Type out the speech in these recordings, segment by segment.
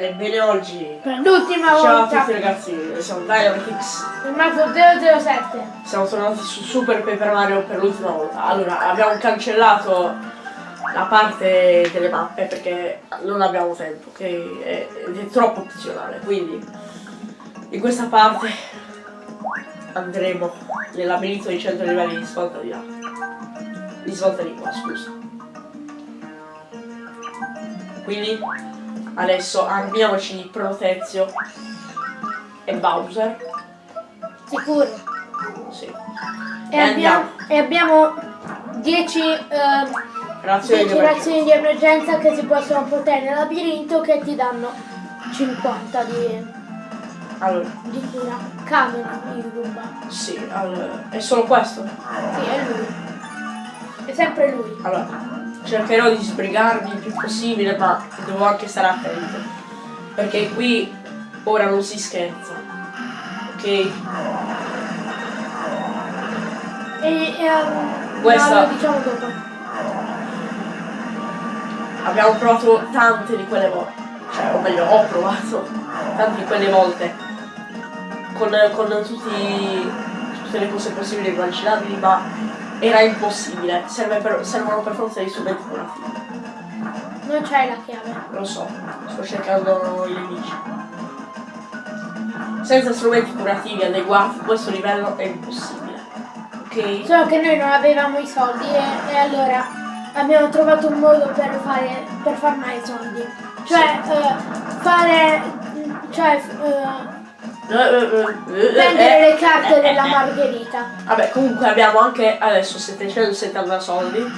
Ebbene oggi. Per l'ultima Ciao a volta. tutti ragazzi, siamo Dynamitix. Il mazzo 007. Siamo tornati su Super Paper Mario per l'ultima volta. Allora, abbiamo cancellato la parte delle mappe perché non abbiamo tempo, ok? È, è troppo opzionale, quindi in questa parte andremo nel labirinto di 100 livelli di svolta di là. Di svolta di qua, scusa. Quindi adesso armiamoci di Protezio e Bowser. Sicuro. Sì. E, abbiamo, e abbiamo 10 Razioni di emergenza. razioni di emergenza che si possono portare nel labirinto che ti danno 50 di, Allora, di cura. Cadono in ruba. sì, allora, è solo questo. Sì, è lui. È sempre lui. Allora, cercherò di sbrigarmi il più possibile, ma devo anche stare attento. Perché qui ora non si scherza. Ok? E, e um, Questa- no, diciamo dopo. Abbiamo provato tante di quelle volte. Cioè, o meglio, ho provato tante di quelle volte. Con, con tutti, tutte le cose possibili e immaginabili, ma era impossibile. Serve per- servono per forza dei strumenti curativi. Non c'hai la chiave. Lo so, sto cercando i nemici. Senza strumenti curativi adeguati questo livello è impossibile. Ok? Solo che noi non avevamo i soldi e, e allora abbiamo trovato un modo per fare per farmare i soldi. Cioè eh, fare cioè eh, prendere le carte della margherita. Vabbè, comunque abbiamo anche adesso 770 soldi,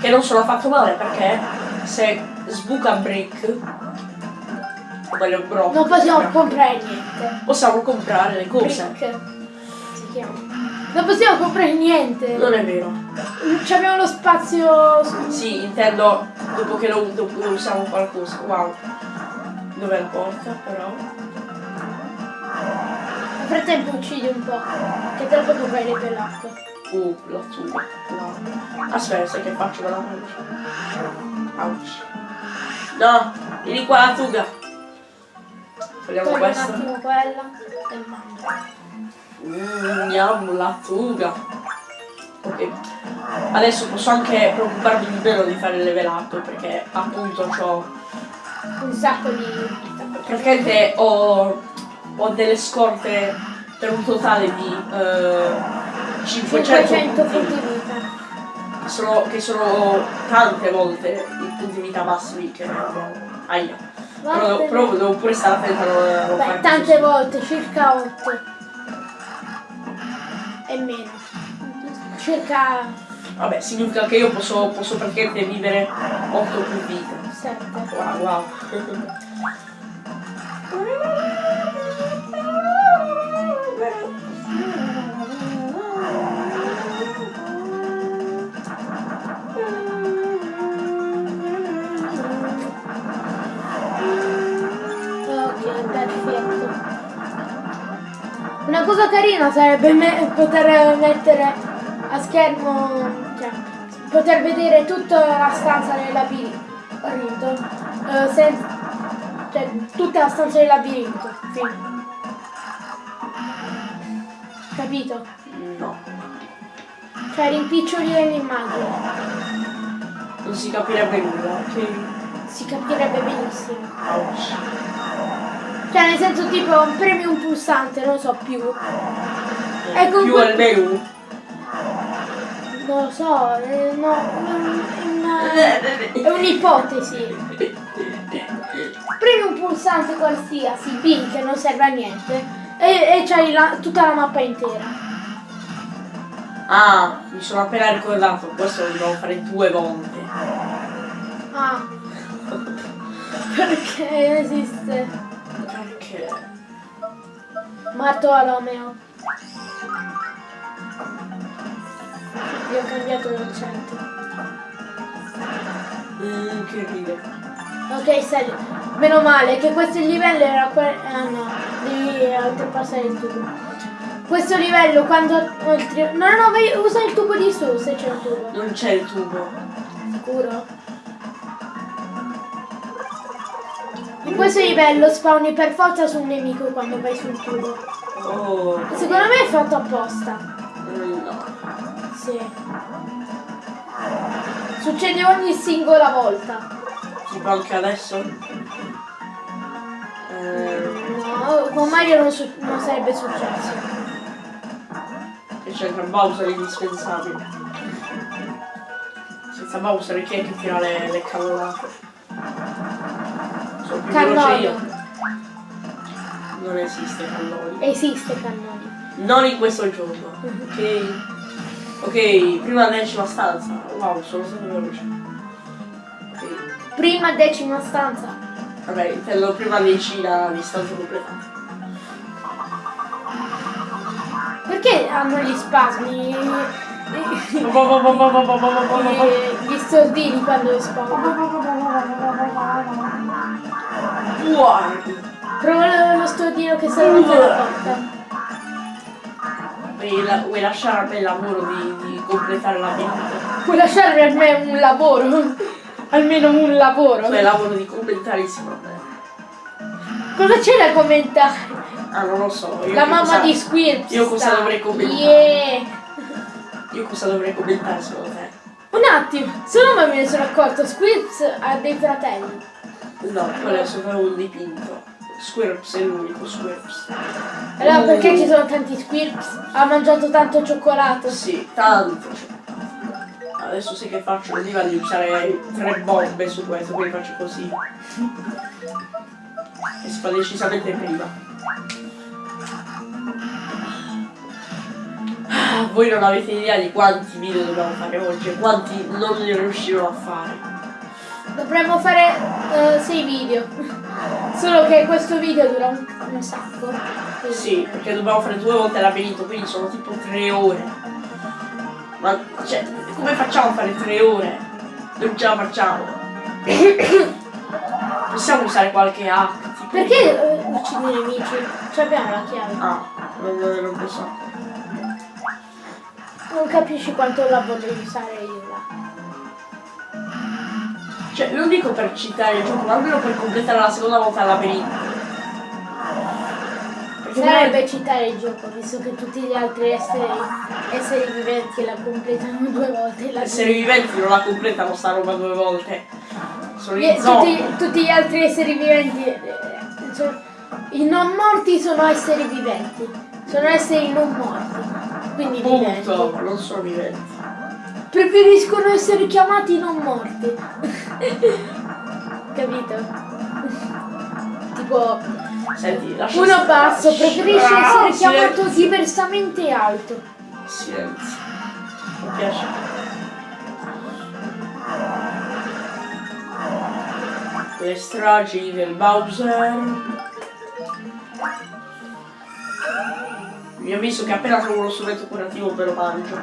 che non sono affatto male perché se sbuca brick, o meglio brock, Non possiamo comprare niente. possiamo comprare le cose. Brick si chiama. Non possiamo comprare niente. Non è vero. Ci abbiamo lo spazio. Sì, intendo dopo che lo, dopo che usiamo qualcosa. Wow. Dov'è la porta però? Nel frattempo uccidi un po'. Che lo puoi comprare per l'acqua. Uh, la tuba. Wow. Aspetta, sai che faccio con la mancia? Ouch. No, vieni qua la tuga. Togliamo Togli un questa. attimo quella e mangia. Mm, yum, la tuga. Ok. Adesso posso anche preoccuparmi di meno di fare il level up perché appunto ho Un sacco di praticamente ho, ho delle scorte per un totale di eh, 500 500 punti vita. sono, che sono tante volte i punti vita massimi che abbiamo. Aia. Però, però devo pure stare attento a non, Beh, tante così. volte, circa 8. E meno. Circa Vabbè, significa che io posso, posso praticamente vivere 8 più vite. 7. Wow, wow. Una cosa carina sarebbe me- poter mettere a schermo, cioè, poter vedere tutta la stanza del labirinto. eh, sen- cioè, tutta la stanza del labirinto. Fine. Capito? No, Cioè rimpicciolire l'immagine. non si capirebbe nulla, ok? Si capirebbe benissimo. Cioè nel senso tipo premi un pulsante, non lo so più. E Più comunque- al menu. Non lo so, eh, no, è una- è un'ipotesi. Premi un pulsante qualsiasi, B che non serve a niente, e, e c'hai la- tutta la mappa intera. Ah, mi sono appena ricordato, questo lo dobbiamo fare due volte. Ah. Perché esiste? Perché? Bartolomeo. Io ho cambiato l'accento. Mm, che ride. Ok, Sally, meno male che questo livello era quello. Ah no, devi oltrepassare il tubo. Questo livello quando oltre. No, no, no, vai, usa il tubo di su se c'è il tubo. Non c'è il tubo. Sicuro? In questo livello spawni per forza su un nemico quando vai sul tubo. Oh, Secondo me è fatto apposta. mm, no. Sì. Succede ogni singola volta. Tipo anche adesso. Eh, No, con Mario non, su- non sarebbe successo. che c'entra Bowser è indispensabile. Senza Bowser chi è che tira le, le cannonate? Sono più veloce io. Non esiste cannoni. Esiste cannone. Non in questo gioco. Ok. Ok, prima decima stanza. Wow, sono stato veloce. Prima decima stanza. Vabbè, intendo prima decina di stanze completate. Perché hanno gli spasmi? Gli, stordini quando spawnano. Prova lo stordino che sta davanti alla porta. Vuoi, la- vuoi lasciare a me il lavoro di, di completare la vita? Puoi lasciarmi a me un lavoro? Almeno un lavoro. Cioè lavoro di me. Cosa c'è da commentare? Ah, non lo so. Io La mamma cosa- di Squirps. io cosa sta. dovrei commentare? Yeah. Io cosa dovrei commentare secondo te? Un attimo, solo ma me ne sono accorto, Squirps ha dei fratelli. No, quello è solo un dipinto. Squirps è l'unico Squirps. Allora perché ci sono tanti Squirps? Ha mangiato tanto cioccolato. Sì, tanto. Adesso sì che faccio l'idea di usare tre bombe su questo, quindi faccio così. E si fa decisamente prima. Ah, Voi non avete idea di quanti video dobbiamo fare oggi e quanti non ne riuscirò a fare. Dovremmo fare 6 video. Solo che questo video dura un, un sacco. Quindi- Sì, perché dobbiamo fare due volte il labirinto, quindi sono tipo tre ore. Ma cioè, come facciamo a fare tre ore? Non ce la facciamo. Possiamo usare qualche hack? Tipo... Perché eh, uccidi i nemici? Ci abbiamo la chiave. Ah, non, non posso. Non capisci quanto la vorrei usare io là. Cioè, non dico per citare il gioco, ma almeno per completare la seconda volta il labirinto. Sarebbe citare il gioco, visto che tutti gli altri esseri, esseri viventi la completano due volte. La esseri viventi non la completano sta roba due volte. Sono Gli- tutti, tutti gli altri esseri viventi. eh, sono- I non morti sono esseri viventi. Sono esseri non morti. Quindi viventi. Punto, non sono viventi. Preferiscono essere chiamati non morti. Capito? tipo, Senti, lascia uno stare. basso preferisce Ah, essere chiamato silenzio. diversamente alto. Silenzio. Mi piace. Le stragi del Bowser. Vi avviso che appena trovo uno strumento curativo me lo mangio.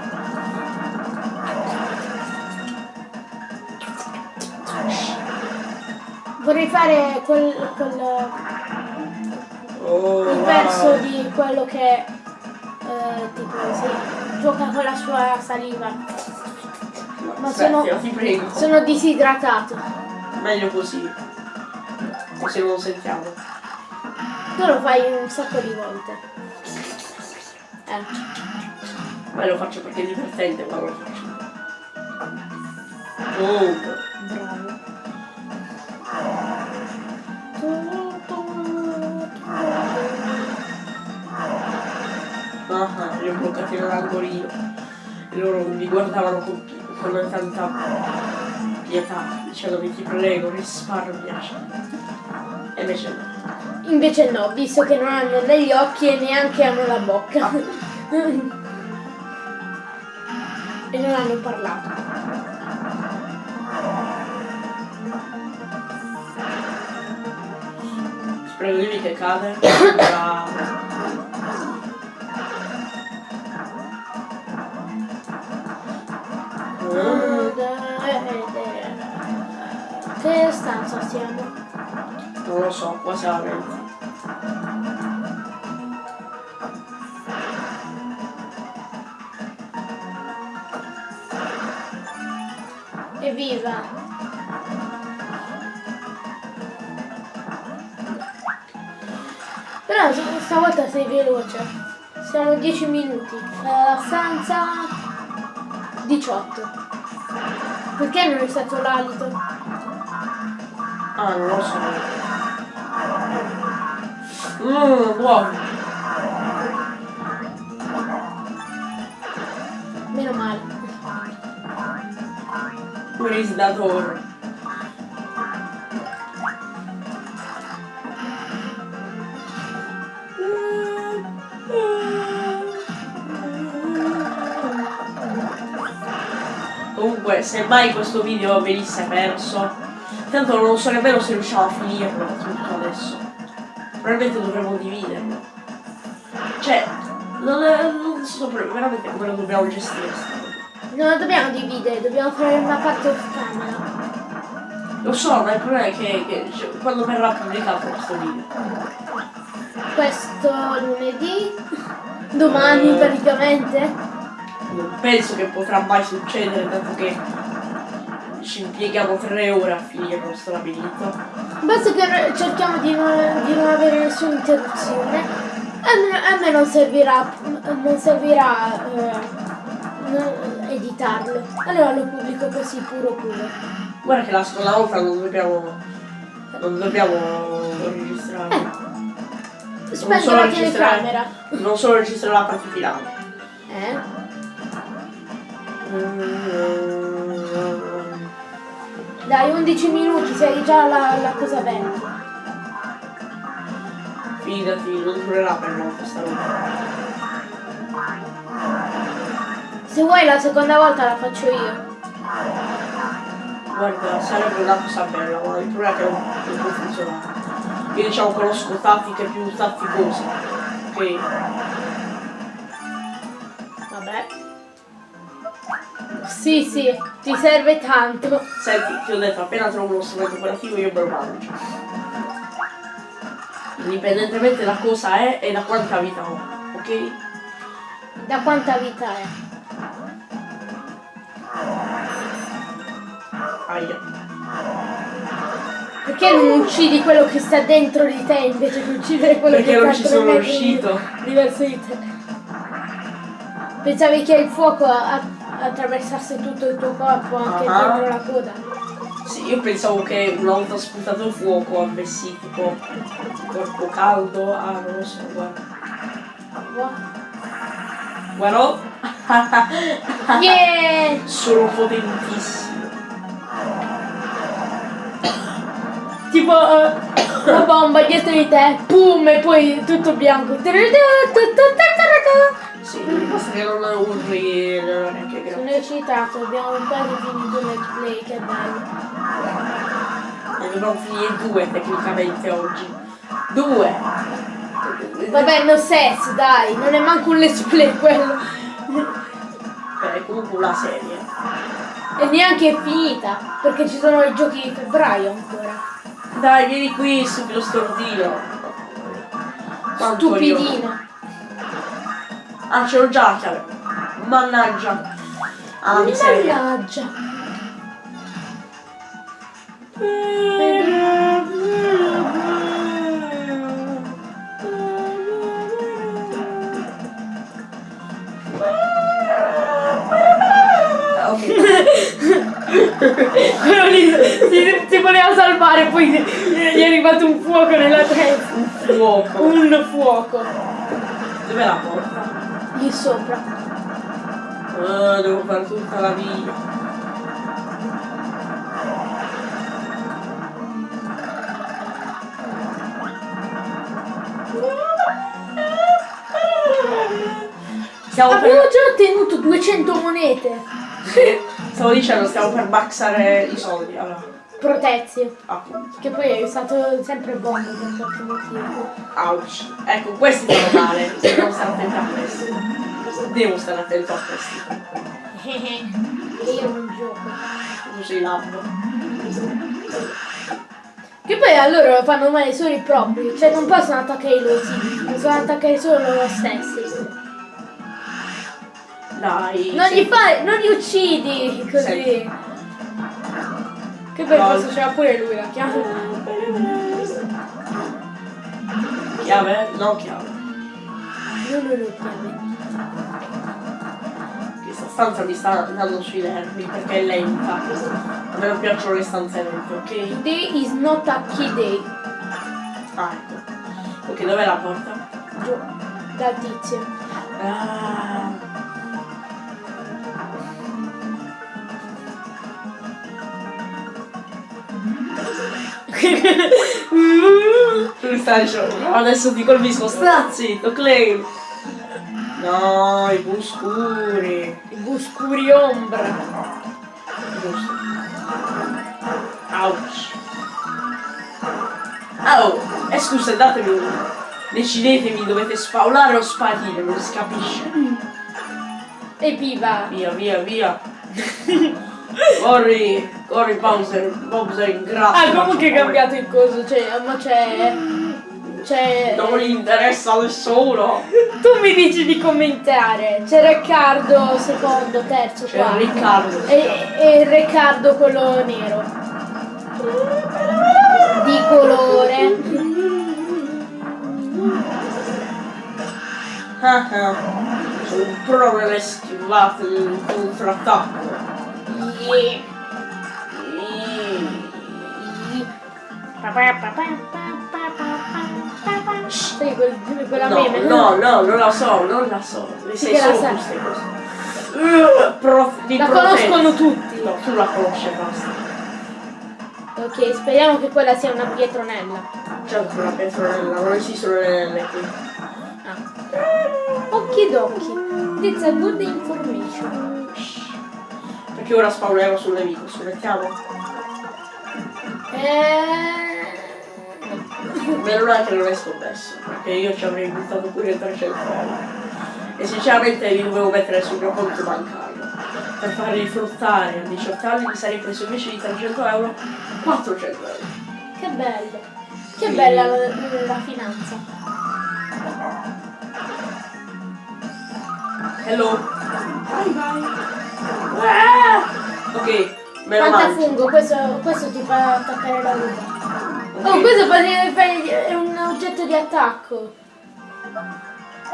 Vorrei fare quel, quel Oh, il wow. verso di quello che eh, tipo si gioca con la sua saliva. Ma sono, ti prego. sono disidratato. Meglio così. Così non lo sentiamo. Tu lo fai un sacco di volte. Eh. Ma lo faccio perché è divertente quando lo faccio. Oh. Bravo. Ah, li ho bloccati nell'angolino. E loro mi guardavano con, con tanta pietà, dicendomi ti prego, risparmiaci. E invece no. Invece no, visto che non hanno né gli occhi e neanche hanno la bocca. e non hanno parlato. Spero di che cade. Che stanza siamo? Non lo so, quasi alla 20. Evviva! Però stavolta sei veloce. Siamo 10 minuti. La stanza 18. Perché non è stato l'alito? Ah, non lo so. Mmm, buono. Meno male. Where is that door? Comunque, se mai questo video venisse perso, tanto non so nemmeno se riusciamo a finirlo tutto adesso. Probabilmente dovremmo dividerlo. Cioè, non, è, non so veramente come lo dobbiamo gestire. Non la dobbiamo dividere, dobbiamo fare una parte off camera. Lo so, ma il problema è che, che cioè, quando verrà pubblicato questo video. Questo lunedì, domani Eh. praticamente. Non penso che potrà mai succedere, dato che ci impieghiamo tre ore a finire questo labirinto. Basta che cerchiamo di non, di non avere nessuna interruzione. A me, non servirà, non servirà eh, editarlo. Allora lo pubblico così puro puro. Guarda che la seconda volta non dobbiamo. non dobbiamo registrare. Spegno solo la telecamera. Non solo registrare la parte finale. Eh? Dai, 11 minuti, sei già la, la cosa aperta. Fidati, non durerà per questa roba. Se vuoi la seconda volta la faccio io. Guarda, sarebbe una cosa bella, ma il problema è che non, non può funzionare. Io diciamo conosco tattiche più tatticose. Ok. Vabbè. Sì, sì, ti serve tanto. Senti, ti ho detto, appena trovo uno strumento operativo io me lo mangio. Indipendentemente da cosa è e da quanta vita ho, ok? Da quanta vita è? Aia. Perché non uccidi quello che sta dentro di te invece che uccidere quello Perché che non sta ci sono tre metri riuscito. Diverso di te. Pensavi che il fuoco a- attraversasse tutto il tuo corpo, anche Ah. dentro la coda. Sì, io pensavo che una volta sputato il fuoco avessi tipo corpo caldo. Ah, non lo so, guarda. Boh. Guarda. Yeah! Sono potentissimo. Tipo eh, una bomba dietro di te, boom, e poi tutto bianco. Sì, basta che non urli non è neanche Sono grave. eccitato, abbiamo quasi finito il let's play, che bello. Ne dobbiamo finire due tecnicamente oggi. Due! Vabbè, no sense, dai, non è manco un let's play quello. Beh, è comunque una serie. E neanche è finita, perché ci sono i giochi di febbraio ancora. Dai, vieni qui, stupido stordino. Stupidino. Ah, ce l'ho già la chiave. Mannaggia. Ah, miseria. Mannaggia. Quello lì si, si voleva salvare, poi gli è arrivato un fuoco nella testa. Fuoco. Un fuoco. Dov'è la porta? Lì sopra. Ah, devo fare tutta la via. Stiamo Abbiamo per... già ottenuto 200 monete. Sì, Stavo dicendo, stiamo per maxare i soldi. Allora, Protezio. appunto. Che poi è stato sempre buono per qualche motivo. Ouch. Ecco, questi fanno male. Devo stare attento a questi. Devo stare attento a questi. Io non gioco. Sei labbo. Che poi a loro fanno male solo i propri, cioè non possono attaccare i loro, possono attaccare solo loro stessi. Dai. Non sì. gli fai, non li uccidi così. Senti. Che No. forse c'era pure lui la chiave. Chiave? No chiave. Non lo chiave. Questa stanza mi sta dando sui nervi perché è lenta. A me non piacciono le stanze lente, ok? Today is not a key day. Ah, ecco. Ok, dov'è la porta? Giù. Dal tizio. Ah. Tu stai dicendo, no, adesso ti colpisco, sta zitto, claim. No, i buscuri. I buscuri ombra. Giusto. Ouch. Oh, eh scusa, datemi un... Decidetemi, dovete spaulare o sparire, non si capisce. E viva. Via, via, via. corri, corri Bowser, Bowser in grasso. Ah, comunque è cambiato il coso, cioè, ma c'è. C'è. Non gli interessa nessuno. Tu mi dici di commentare. C'è Riccardo secondo, terzo, C'è quarto. Riccardo. E, e Riccardo quello nero. Di colore. Ah, ah. Sono un pro nelle schivate del contrattacco. Yeah. Sai quel, quella No, meme? no, no, non la so, non la so. Le Sì sai che la solo sai. Uh, pro, di La protezza. conoscono tutti. No, tu la conosci basta. Ok, speriamo che quella sia una pietronella. Certo, una petronella, non esistono le nelle qui. Ah. Okidoki. It's a good information. Perché ora spawnerò sul nemico, scommettiamo? Eh... Meno male che non è scommesso, perché io ci avrei buttato pure 300 euro. E sinceramente li dovevo mettere sul mio conto bancario. Per farli fruttare a 18 anni mi sarei preso invece di 300 euro 400 euro. Che bello. Che Sì. bella la, la finanza. Hello. Bye bye. Ah! Ok, me lo Quanta mangio. fungo, questo, questo ti fa attaccare la ruta. Oh, questo è un oggetto di attacco.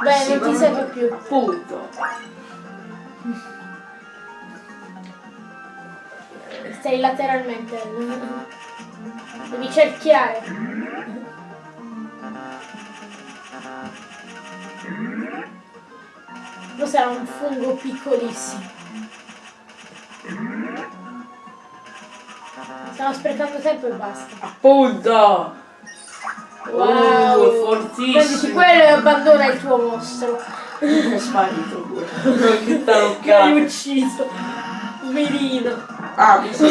Beh, Sì, non ti serve più. Appunto. Stai lateralmente. Devi cerchiare. Cos'era un fungo piccolissimo. Stiamo sprecando tempo e basta. Appunto. Wow! Oh, fortissimo. Prenditi quello e abbandona il tuo mostro. È sparito pure. che Che hai taloccato. ucciso. Mirino. Ah, mi sa.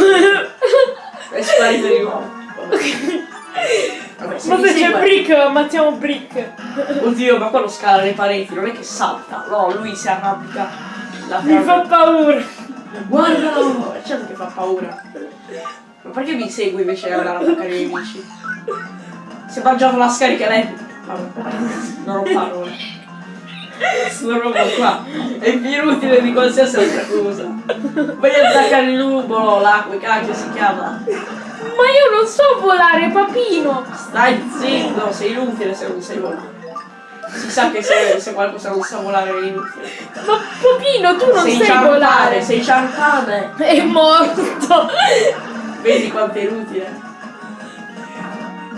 È sparito di nuovo. Vabbè, se Ma mi se c'è Brick, ammazziamo Brick. Oddio, ma quello scala le pareti, non è che salta. No, lui si arrampica. Mi fa paura. Guardalo! È certo che fa paura. Ma perché mi segui invece di andare a attaccare i nemici? Si è mangiato la scarica lei. Non ho parole. Sto roba qua è più inutile di qualsiasi altra cosa. A attaccare il nuvolo, là, come cacchio si chiama. Ma io non so volare, papino. Stai zitto, sei inutile se non sai volare. Si sa che se, se qualcosa non sa volare è inutile. Ma papino, tu non sei sai ciarpane, volare. sei ciarpane. È morto. Vedi quanto è inutile.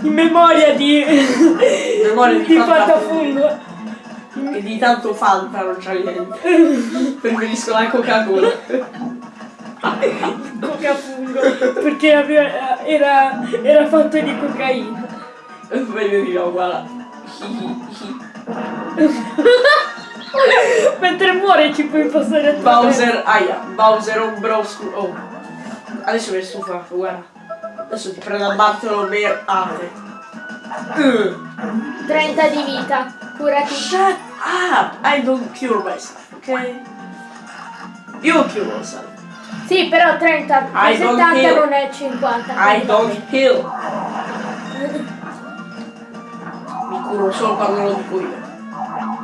In memoria di... memoria di di Fantafungo. E di tanto Fanta non c'ha niente. Preferisco la Coca-Cola. Cocafungo. Perché aveva- era, era fatto di cocaina. Meglio di no, guarda. Mentre muore ci puoi passare a Bowser, aia, Bowser Ombrosco. Oh. Adesso mi è stufato, guarda. Adesso ti prendo a Bartolo Ate. Uh. 30 di vita. Curati. Shut up! I don't cure myself, ok? You cure yourself. Sì, però 30, I don't 70 heal. non è 50. I don't heal. Mi curo solo quando lo dico io.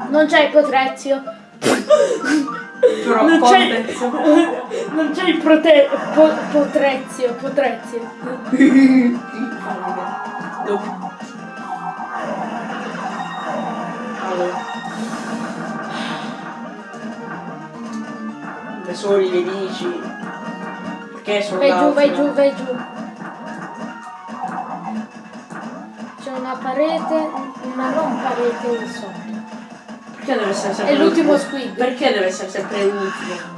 Non c'è il potrezio. Però Non c'è, non c'è il prote, po, potrezio, potrezio. No. dove... Dove sono i nemici? Perché sono Vai giù, vai giù, vai giù. Una parete, una non parete sotto. Perché deve essere sempre È l'ultimo l'ultimo? squid. Perché deve essere sempre l'ultimo?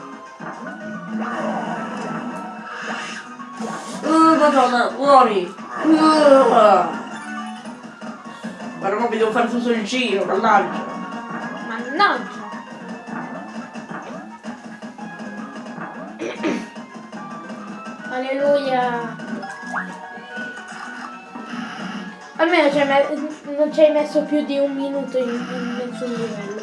Uh, madonna, muori! Uh. Guarda, ma mi devo fare tutto il giro, mannaggia! Mannaggia. Alleluia. Almeno non ci hai messo più di un minuto in, in nessun livello.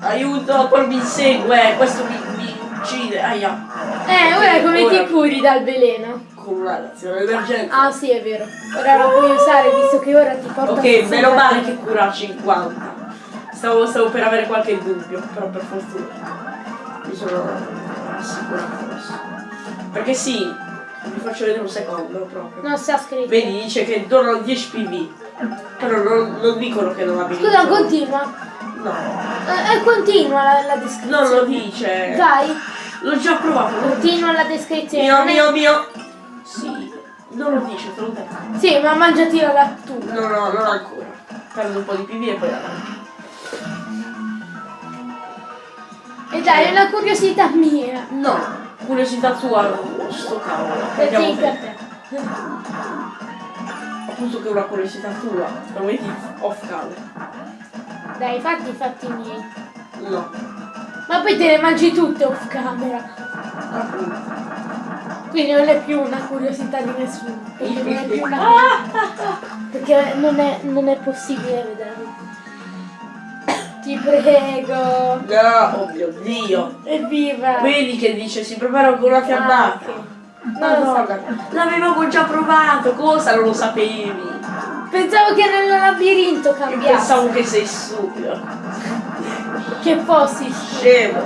Aiuto, quello mi insegue, questo mi, mi uccide, aia! Eh, ora come Ora- ti curi dal veleno? Con una reazione d'emergenza. Ah sì, è vero. Ora lo puoi usare visto che ora ti porta ok, meno male che cura a 50. Stavo, stavo per avere qualche dubbio, però per fortuna mi sono assicurato adesso. Perché sì, vi faccio vedere un secondo proprio. Non sta scritto. Vedi, dice che donano 10 PV. Però non, non dicono che non abilitano. Scusa, continua. No, Eh, eh, continua la, la descrizione. non lo dice. Dai, L'ho già provato. continua la descrizione. Mio, mio, mio. Sì, non lo dice, te lo detto. Sì, ma mangiati la lattura. No, no, non ancora. Prendo un po' di PV e poi la mangio. E dai, è una curiosità mia. No, curiosità tua, sto cavolo. Per Andiamo sì, per bene. te. Appunto che è una curiosità tua. Lo vedi off camera. Dai, fatti i fatti miei. No, Ma poi te le mangi tutte off camera. appunto. Quindi non è più una curiosità di nessuno. Perché non è più una. Perché non è, non è possibile vederlo. Ti prego. No, oh mio dio. Evviva. Vedi che dice si prepara con una fiammata. Lo so. Madonna, l'avevamo già provato, cosa non lo sapevi? Pensavo che nel labirinto Io cambiasse. pensavo che sei stupido. Che fossi. Scemo.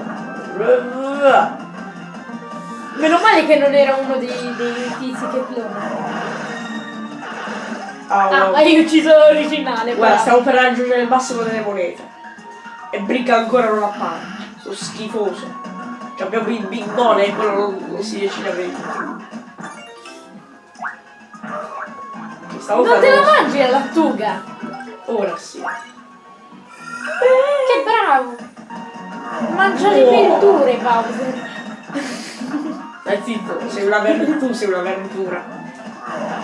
Meno male che non era uno dei, dei tizi che clona. Ah, Ah, hai ucciso l'originale. Guarda, bravo. stiamo per raggiungere il massimo delle monete. E Brick ancora non appare. Sono schifoso. Cioè abbiamo il big money e quello non, non si decide a vendere. Stavo Non te la mangi la lattuga? Ora sì. Che bravo! Mangia le Wow. verdure, Bowser. Dai zitto, sei una tu sei una verdura.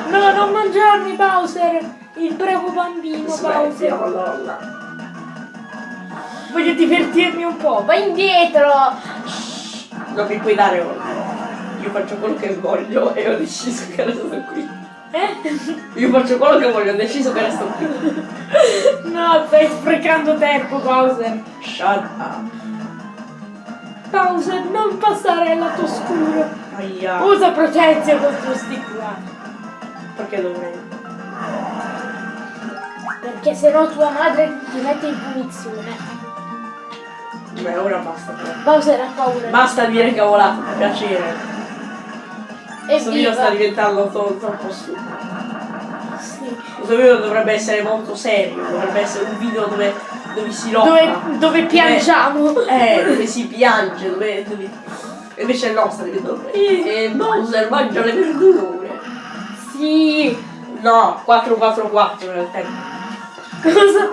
No, non mangiarmi, Bowser! Il bravo bambino, Smetti, Bowser. Voglio divertirmi un po'. Vai indietro! Non mi puoi dare ora. Io faccio quello che voglio e ho deciso che resto qui. Eh? Io faccio quello che voglio, ho deciso che resto qui. No, stai sprecando tempo, Bowser. Shut up. Bowser, non passare al lato oscuro. Aia. Usa protezione contro sti qua. Perché dovrei? Perché sennò tua madre ti mette in punizione. Beh, ora basta. Bowser ha paura. Basta dire cavolate, per piacere. Questo video sta diventando troppo stupido. Sì. Questo video dovrebbe essere molto serio, dovrebbe essere un video dove, dove si lotta. Dove, dove piangiamo. Eh, dove si piange, dove... dove... E invece no, sta diventando... E Bowser mangia le verdure. Sì. No, 444 nel tempo. Cosa?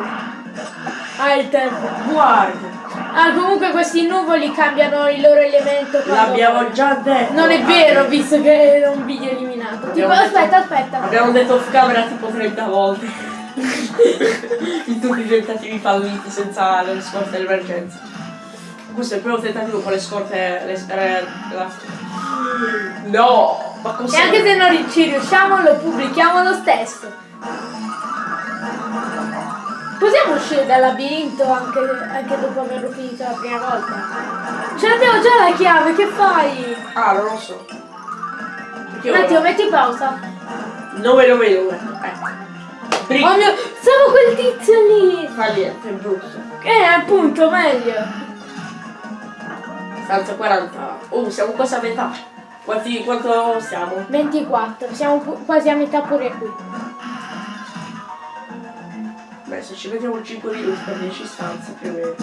Ah, il tempo. Guarda, Ah, comunque questi nuvoli cambiano il loro elemento. l'abbiamo già detto. Non è vero, visto che era un video eliminato. Tipo, aspetta, aspetta. Abbiamo detto off camera tipo 30 volte. In tutti i tentativi falliti senza le scorte d'emergenza. Questo è il primo tentativo con le scorte. Le, eh, la- No! Ma E cos'è? anche se non ci riusciamo, lo pubblichiamo lo stesso. Possiamo uscire dal labirinto anche, anche dopo averlo finito la prima volta? Ce l'abbiamo già la chiave, che fai? Ah, non lo so. Perché Un attimo, metti pausa. Non me lo vedo ora. Eh. Brick. Oh mio, stavo quel tizio lì. Fa niente, è brutto. Eh, appunto, meglio. Stanza 40. Oh, siamo quasi a metà. Quanti, quanto siamo? 24, siamo quasi a metà pure qui. Beh, se ci mettiamo 5 minuti per 10 stanze più o meno.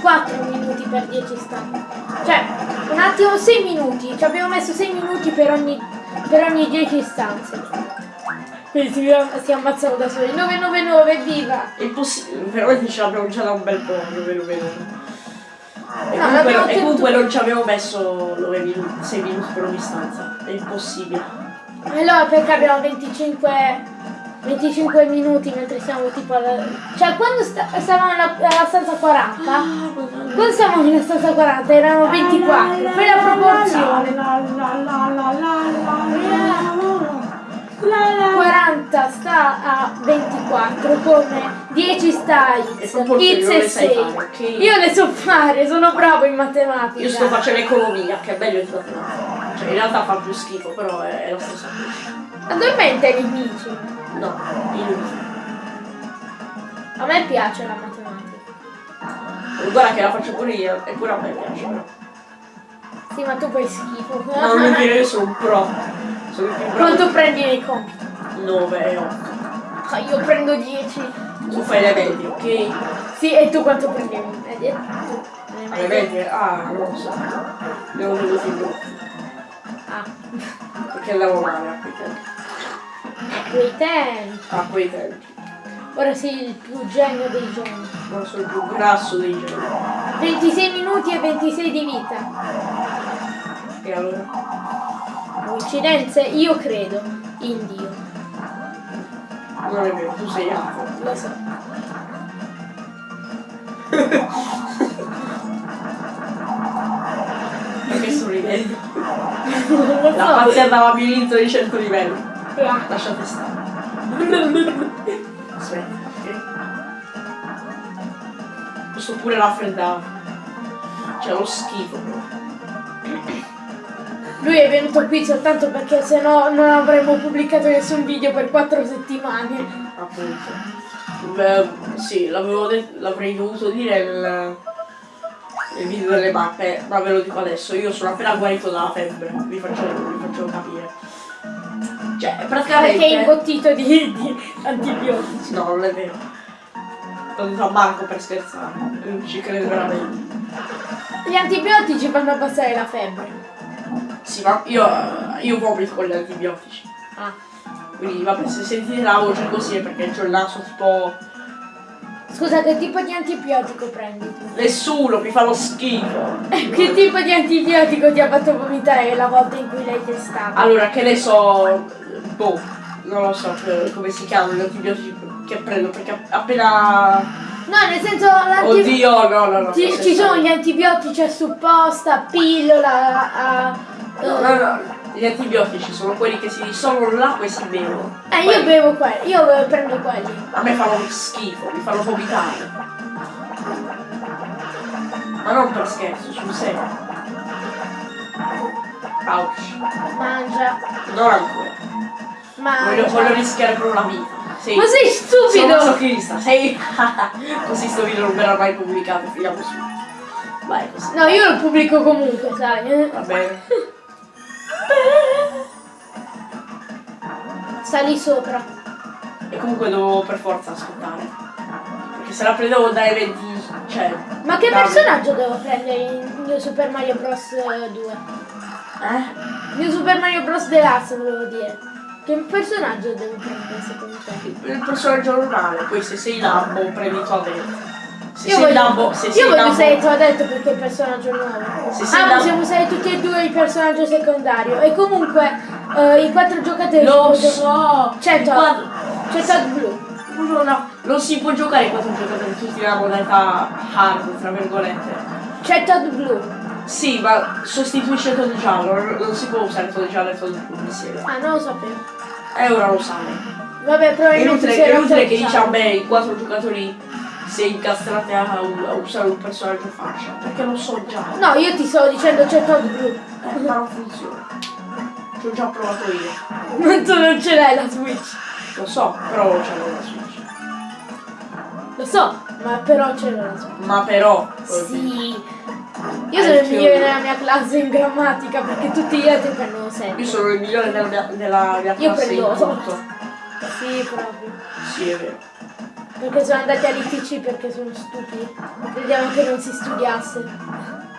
4 minuti per 10 stanze. Cioè, un attimo 6 minuti. Ci abbiamo messo 6 minuti per ogni, per ogni 10 stanze. Quindi si, si ammazzano da soli. 999, viva! È impossibile, veramente ce l'abbiamo già da un bel po', più o meno meno. E No, comunque, e comunque non ci abbiamo messo 9 minuti, 6 minuti per ogni stanza. È impossibile. Allora perché abbiamo 25, 25 minuti mentre siamo tipo alla... Cioè quando sta- stavamo alla, alla stanza 40, quando stavamo nella stanza 40 erano 24, fai la proporzione. 40 sta a 24 come 10 sta E X, X e le sai 6. fare, ok? Io le so fare, sono bravo in matematica. Io sto facendo economia, che è meglio di matematica. Cioè, in realtà fa più schifo, però è, è la stessa cosa. Addormenta i nemici. No, inutile. A me piace la matematica. Guarda che la faccio pure io, e pure a me piace, però. Sì, ma tu fai schifo. Ma non vuol dire che sono un pro. Sono più bravo. Quanto prendi nei compiti? 9 e 8. Ah, io prendo 10. Tu fai le medie, ok? Sì, e tu quanto prendevi? Tu, le Le medie? medie? Ah, non lo so. Devo venuti in gruppo. Ah, Perché andavo male a. a quei tempi. A quei tempi. Ora sei il più genio dei geni. Non sono il più grasso dei geni. 26 minuti e 26 di vita. E allora? Coincidenze? Io credo in Dio. Non è vero, tu sei altro. Lo so. Perché sto ridendo? Non lo La pazzia andava a labirinto di 100 livelli. Lasciate stare. Aspetta, ok? Posso pure raffreddare. C'è lo schifo proprio. Lui è venuto qui soltanto perché sennò non avremmo pubblicato nessun video per 4 settimane. Appunto. Beh, sì, l'avrei dovuto dire nel, nel video delle mappe, ma ve lo dico adesso. Io sono appena guarito dalla febbre, vi faccio, vi faccio capire. Cioè, praticamente... Perché è imbottito di, di antibiotici. No, non è vero. L'ho detto a Marco per scherzare, non ci credo veramente. Gli antibiotici fanno abbassare la febbre. Sì, ma io, io vomito con gli antibiotici. Ah. Quindi vabbè, se sentite la voce così è perché ho il naso tipo... Scusa, che tipo di antibiotico prendi tu? Nessuno, mi fa lo schifo. che tipo di antibiotico ti ha fatto vomitare la volta in cui l'hai testato? Allora, che ne so... Boh, non lo so eh, come si chiamano gli antibiotici che prendo, perché appena... No, nel senso l'antibiotico... Oddio, no, no, no. Ci, ci sono gli antibiotici a supposta, pillola, a... No, no, no, gli antibiotici sono quelli che si dissolvono l'acqua e si bevono. Eh, io Quelli- bevo quelli, io eh, prendo quelli. A me fanno schifo, mi fanno vomitare. Ma non per scherzo, sul serio. Ouch. Mangia, Non ancora. Voglio, mangia. voglio rischiare proprio la vita. Sì. Ma sei Sono stupido! masochista, sei. Così sto video non verrà mai pubblicato, finiamo su. Vai così. No, io lo pubblico comunque, sai. eh. Va bene. Sta lì sopra. E comunque devo per forza ascoltare. Perché se la prendevo dai 20. Cioè. Ma che da- personaggio devo prendere in New Super Mario Bros. 2? Eh? New Super Mario Bros. Deluxe volevo dire. Che personaggio devo prendere secondo te? Il personaggio normale, poi se sei Lambo prendi Toadette. Se Io sei voglio, Lambo, se io sei voglio Lambo, usare tu ha detto perché è il personaggio nuovo. Se ah, Lambo- possiamo usare tutti e due il personaggio secondario. E comunque eh, i quattro giocatori Lo so! I quattro- C'è Todd blu. No, no, non si può giocare quattro giocatori tutti nella modalità hard, tra virgolette. C'è Todd blu. Sì, ma sostituisce Todd giallo, non, non si può usare Todd giallo e Todd blu insieme. Ah, non lo sapevo. E ora lo sai. Vabbè, È probabilmente inutile, si è inutile che già- dici a me i quattro giocatori si incastrate a, a usare un personaggio fascia, perché lo so già. No, io ti stavo dicendo c'è Todd blu. Eh, ma non funziona. Ci ho già provato io. Ma tu non ce l'hai la Switch. Lo so, però ce l'ho la Switch. Lo so, ma però ce l'ho la Switch. Ma però. Sì. Io sono il migliore nella mia classe in grammatica perché tutti gli altri prendono 7. Io sono il migliore della mia, della mia Io classe in prendo tutto. Sì, proprio. Sì, è vero. Perché sono andati all'ITC perché sono stupidi. Crediamo che non si studiasse.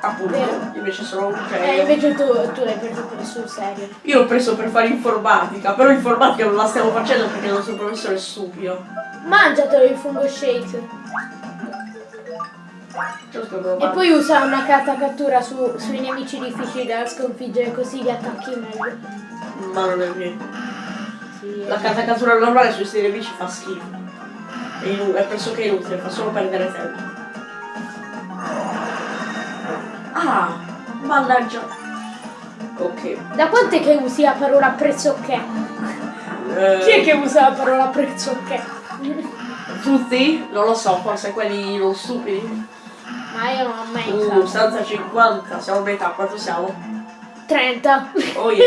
Appunto, Vero. invece sono un genio. invece tu, tu l'hai preso per sul serio. Io l'ho preso per fare informatica, però informatica non la stiamo facendo perché il nostro professore è stupido. Mangiatelo il fungo shake. E poi usa una carta cattura su- sui nemici difficili da sconfiggere così li attacchi meglio. Ma non è vero. Sì, La carta cattura normale sui sei nemici fa schifo. È, inu- è pressoché inutile, fa solo perdere tempo. Ah, mannaggia. Ok. Da quant'è che usi la parola pressoché? Eh, Chi è che usa la parola pressoché? Tutti? Non lo so, forse quelli non stupidi. Ma io non ho mai Uh, usato. stanza 50, siamo a metà, quanto siamo? 30. Oh yeah.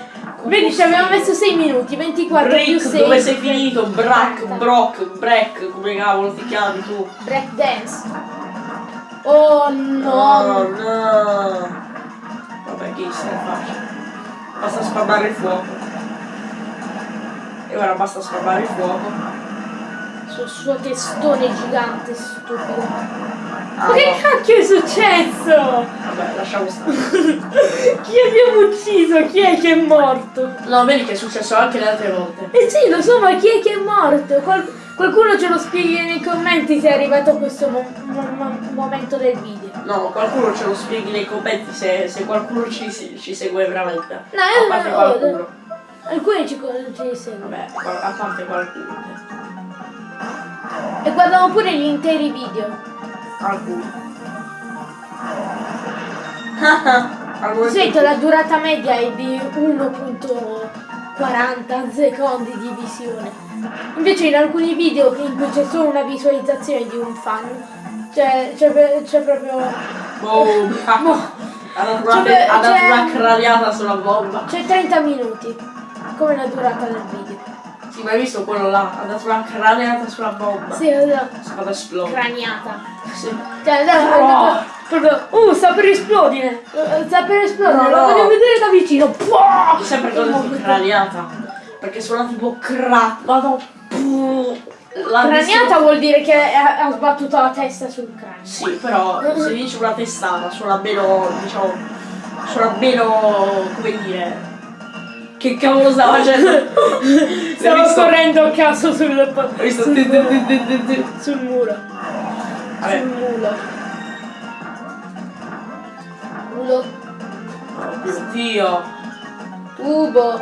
Vedi, ci abbiamo messo 6 minuti, 24 più Rick, 6. dove sei finito? Brack, Brock, Breck, come cavolo ti chiami tu? Break dance. Oh no. No, no. Vabbè, che se ne faccia. Basta spammare il fuoco. E ora basta spammare il fuoco. Sul suo testone gigante stupido. Ah, Ma che no. cacchio è successo? Vabbè, lasciamo stare. Chi abbiamo ucciso? Chi è che è morto? No, vedi che è successo anche le altre volte. Eh sì, lo so, ma chi è che è morto? Qual- qualcuno ce lo spieghi nei commenti se è arrivato a questo mo- mo- mo- momento del video. No, qualcuno ce lo spieghi nei commenti se, se qualcuno ci, ci segue veramente. No, a parte no, qualcuno. Alcuni ci, ci seguono. Vabbè, a parte qualcuno. E guardano pure gli interi video. Alcuni. Alcuni Di solito la durata media è di 1.40 secondi di visione. Invece in alcuni video in cui c'è solo una visualizzazione di un fan, cioè c'è, c'è proprio... Boom! Ha dato una, Cioè, ha dato una craniata sulla bomba. c'è 30 minuti, come la durata del video. Sì, ma hai visto quello là? Ha dato una craniata sulla bomba. Sì, la Si è esplodere. craniata. Sì. Cioè, no, Oh. no, proprio, uh, sta per esplodere. Sta per esplodere, No, lo no. voglio vedere da vicino. Puah! Sempre che ho detto craniata. Perché suona tipo cra... Vado... La Craniata vuol dire che ha, ha sbattuto la testa sul cranio. Sì, però se dici una testata suona meno, diciamo, suona meno, come dire... Che cavolo stava facendo? Stavo visto? correndo a caso sul, sul, ti- sul muro. Sul mulo. Mulo. Oh mio Dio. Tubo.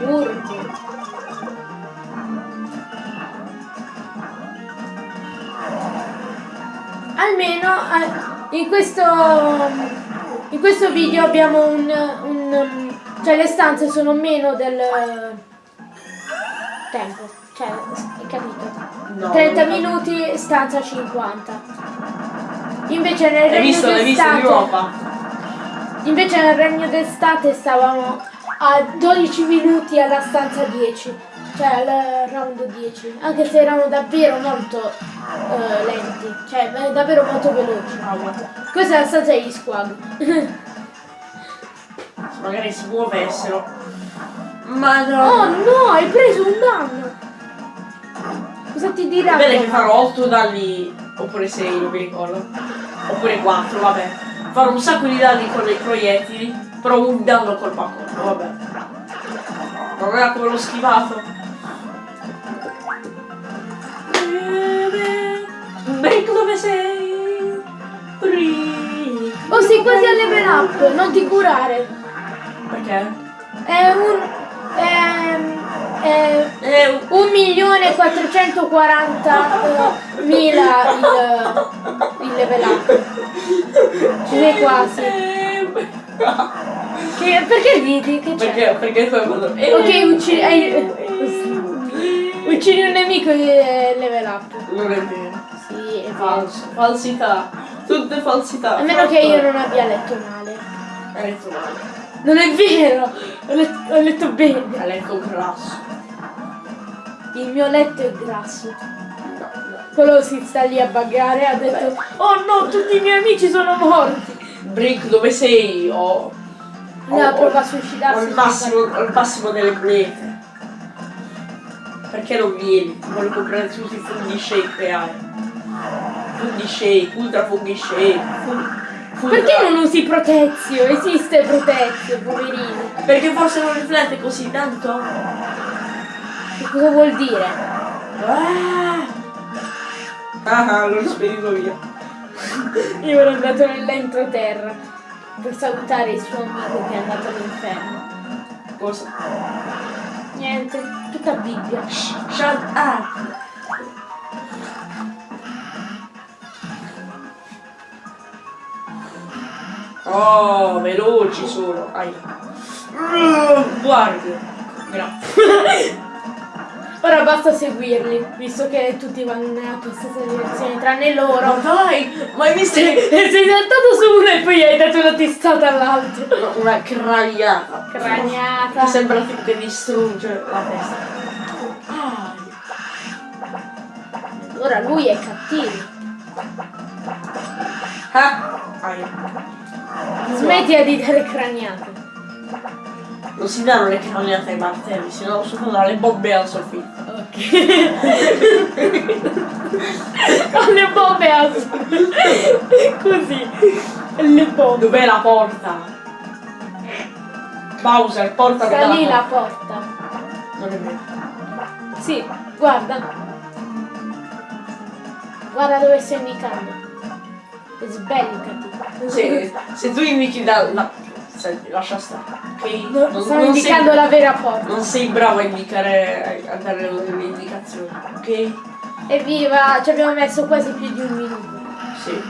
Urto. Almeno eh, in questo in questo video abbiamo un, un cioè le stanze sono meno del tempo, cioè hai capito? No, 30 non- minuti stanza 50. Invece nel Hai regno visto, in d'estate? Invece nel regno d'estate stavamo a 12 minuti alla stanza 10, cioè al round 10, anche se erano davvero molto eh, lenti, cioè davvero molto veloci. Questa è la stanza degli squad. Magari si muovessero. Ma oh no! no, hai preso un danno! Cosa ti dirà? Bene che farò 8 danni, oppure 6, non mi ricordo. Oppure 4, vabbè. Farò un sacco di danni con i proiettili, però un danno col baccorno, vabbè. Non era come l'ho schivato. Dove sei? Break. Oh sei quasi a level up, non ti curare. Perché? È un... È, è Eh, 1 milione 440 eh, mila il, il level up. Ci sei quasi. eh, Che, perché ridi? Che c'è? Perché? Perché tu hai fatto... eh, Ok, uccidi, hai- uccidi un nemico e level up. Falso. Falsità. Tutte falsità. A meno che io non abbia letto male. Hai letto male. Non è vero! Ho letto, ho letto bene. Hai letto grasso. Il mio letto è grasso. No, no. Quello si sta lì a baggare e ha detto Oh no, tutti i miei amici sono morti. Brick, dove sei? Oh. Allora o- prova a suicidarsi. il massimo, o il massimo delle monete. Perché non vieni? Voglio comprare tutti i funghi shake che hai. Funghi shake, ultra funghi shake. fun- fun- Perché non usi Protezio? Esiste Protezio, poverino. Perché forse non riflette così tanto? Che cosa vuol dire? Ah, ah l'ho spedito via. Io ero andato nell'entroterra per salutare il suo amico che è andato all'inferno. Cosa? Niente, tutta Bibbia. Shut up! Oh, veloci sono. Ai. Guardi. Grazie. Ora basta seguirli, visto che tutti vanno nella tua stessa direzione, tranne Ma loro. dai, ma hai visto E sei saltato su uno e poi hai dato una testata all'altro. una craniata? Craniata. Che sembra che distrugge la testa. Ah, Ora lui è cattivo. ah, ai. Smettila di dare craniate. Non si danno le craniate ai martelli, si danno soltanto le bombe al soffitto. Ok. Con le bombe a Così. Le bombe. Dov'è la porta? Bowser, porta Sta lì la porta. Non è vero. Sì, guarda. Guarda dove sto indicando. Sbellicati. Se, se tu indichi da... la- Senti, lascia stare. Ok? No, Non- sto non indicando sei, la vera porta. Non sei bravo a indicare, a dare le, indicazioni, ok? Evviva, ci abbiamo messo quasi più di un minuto. Sì.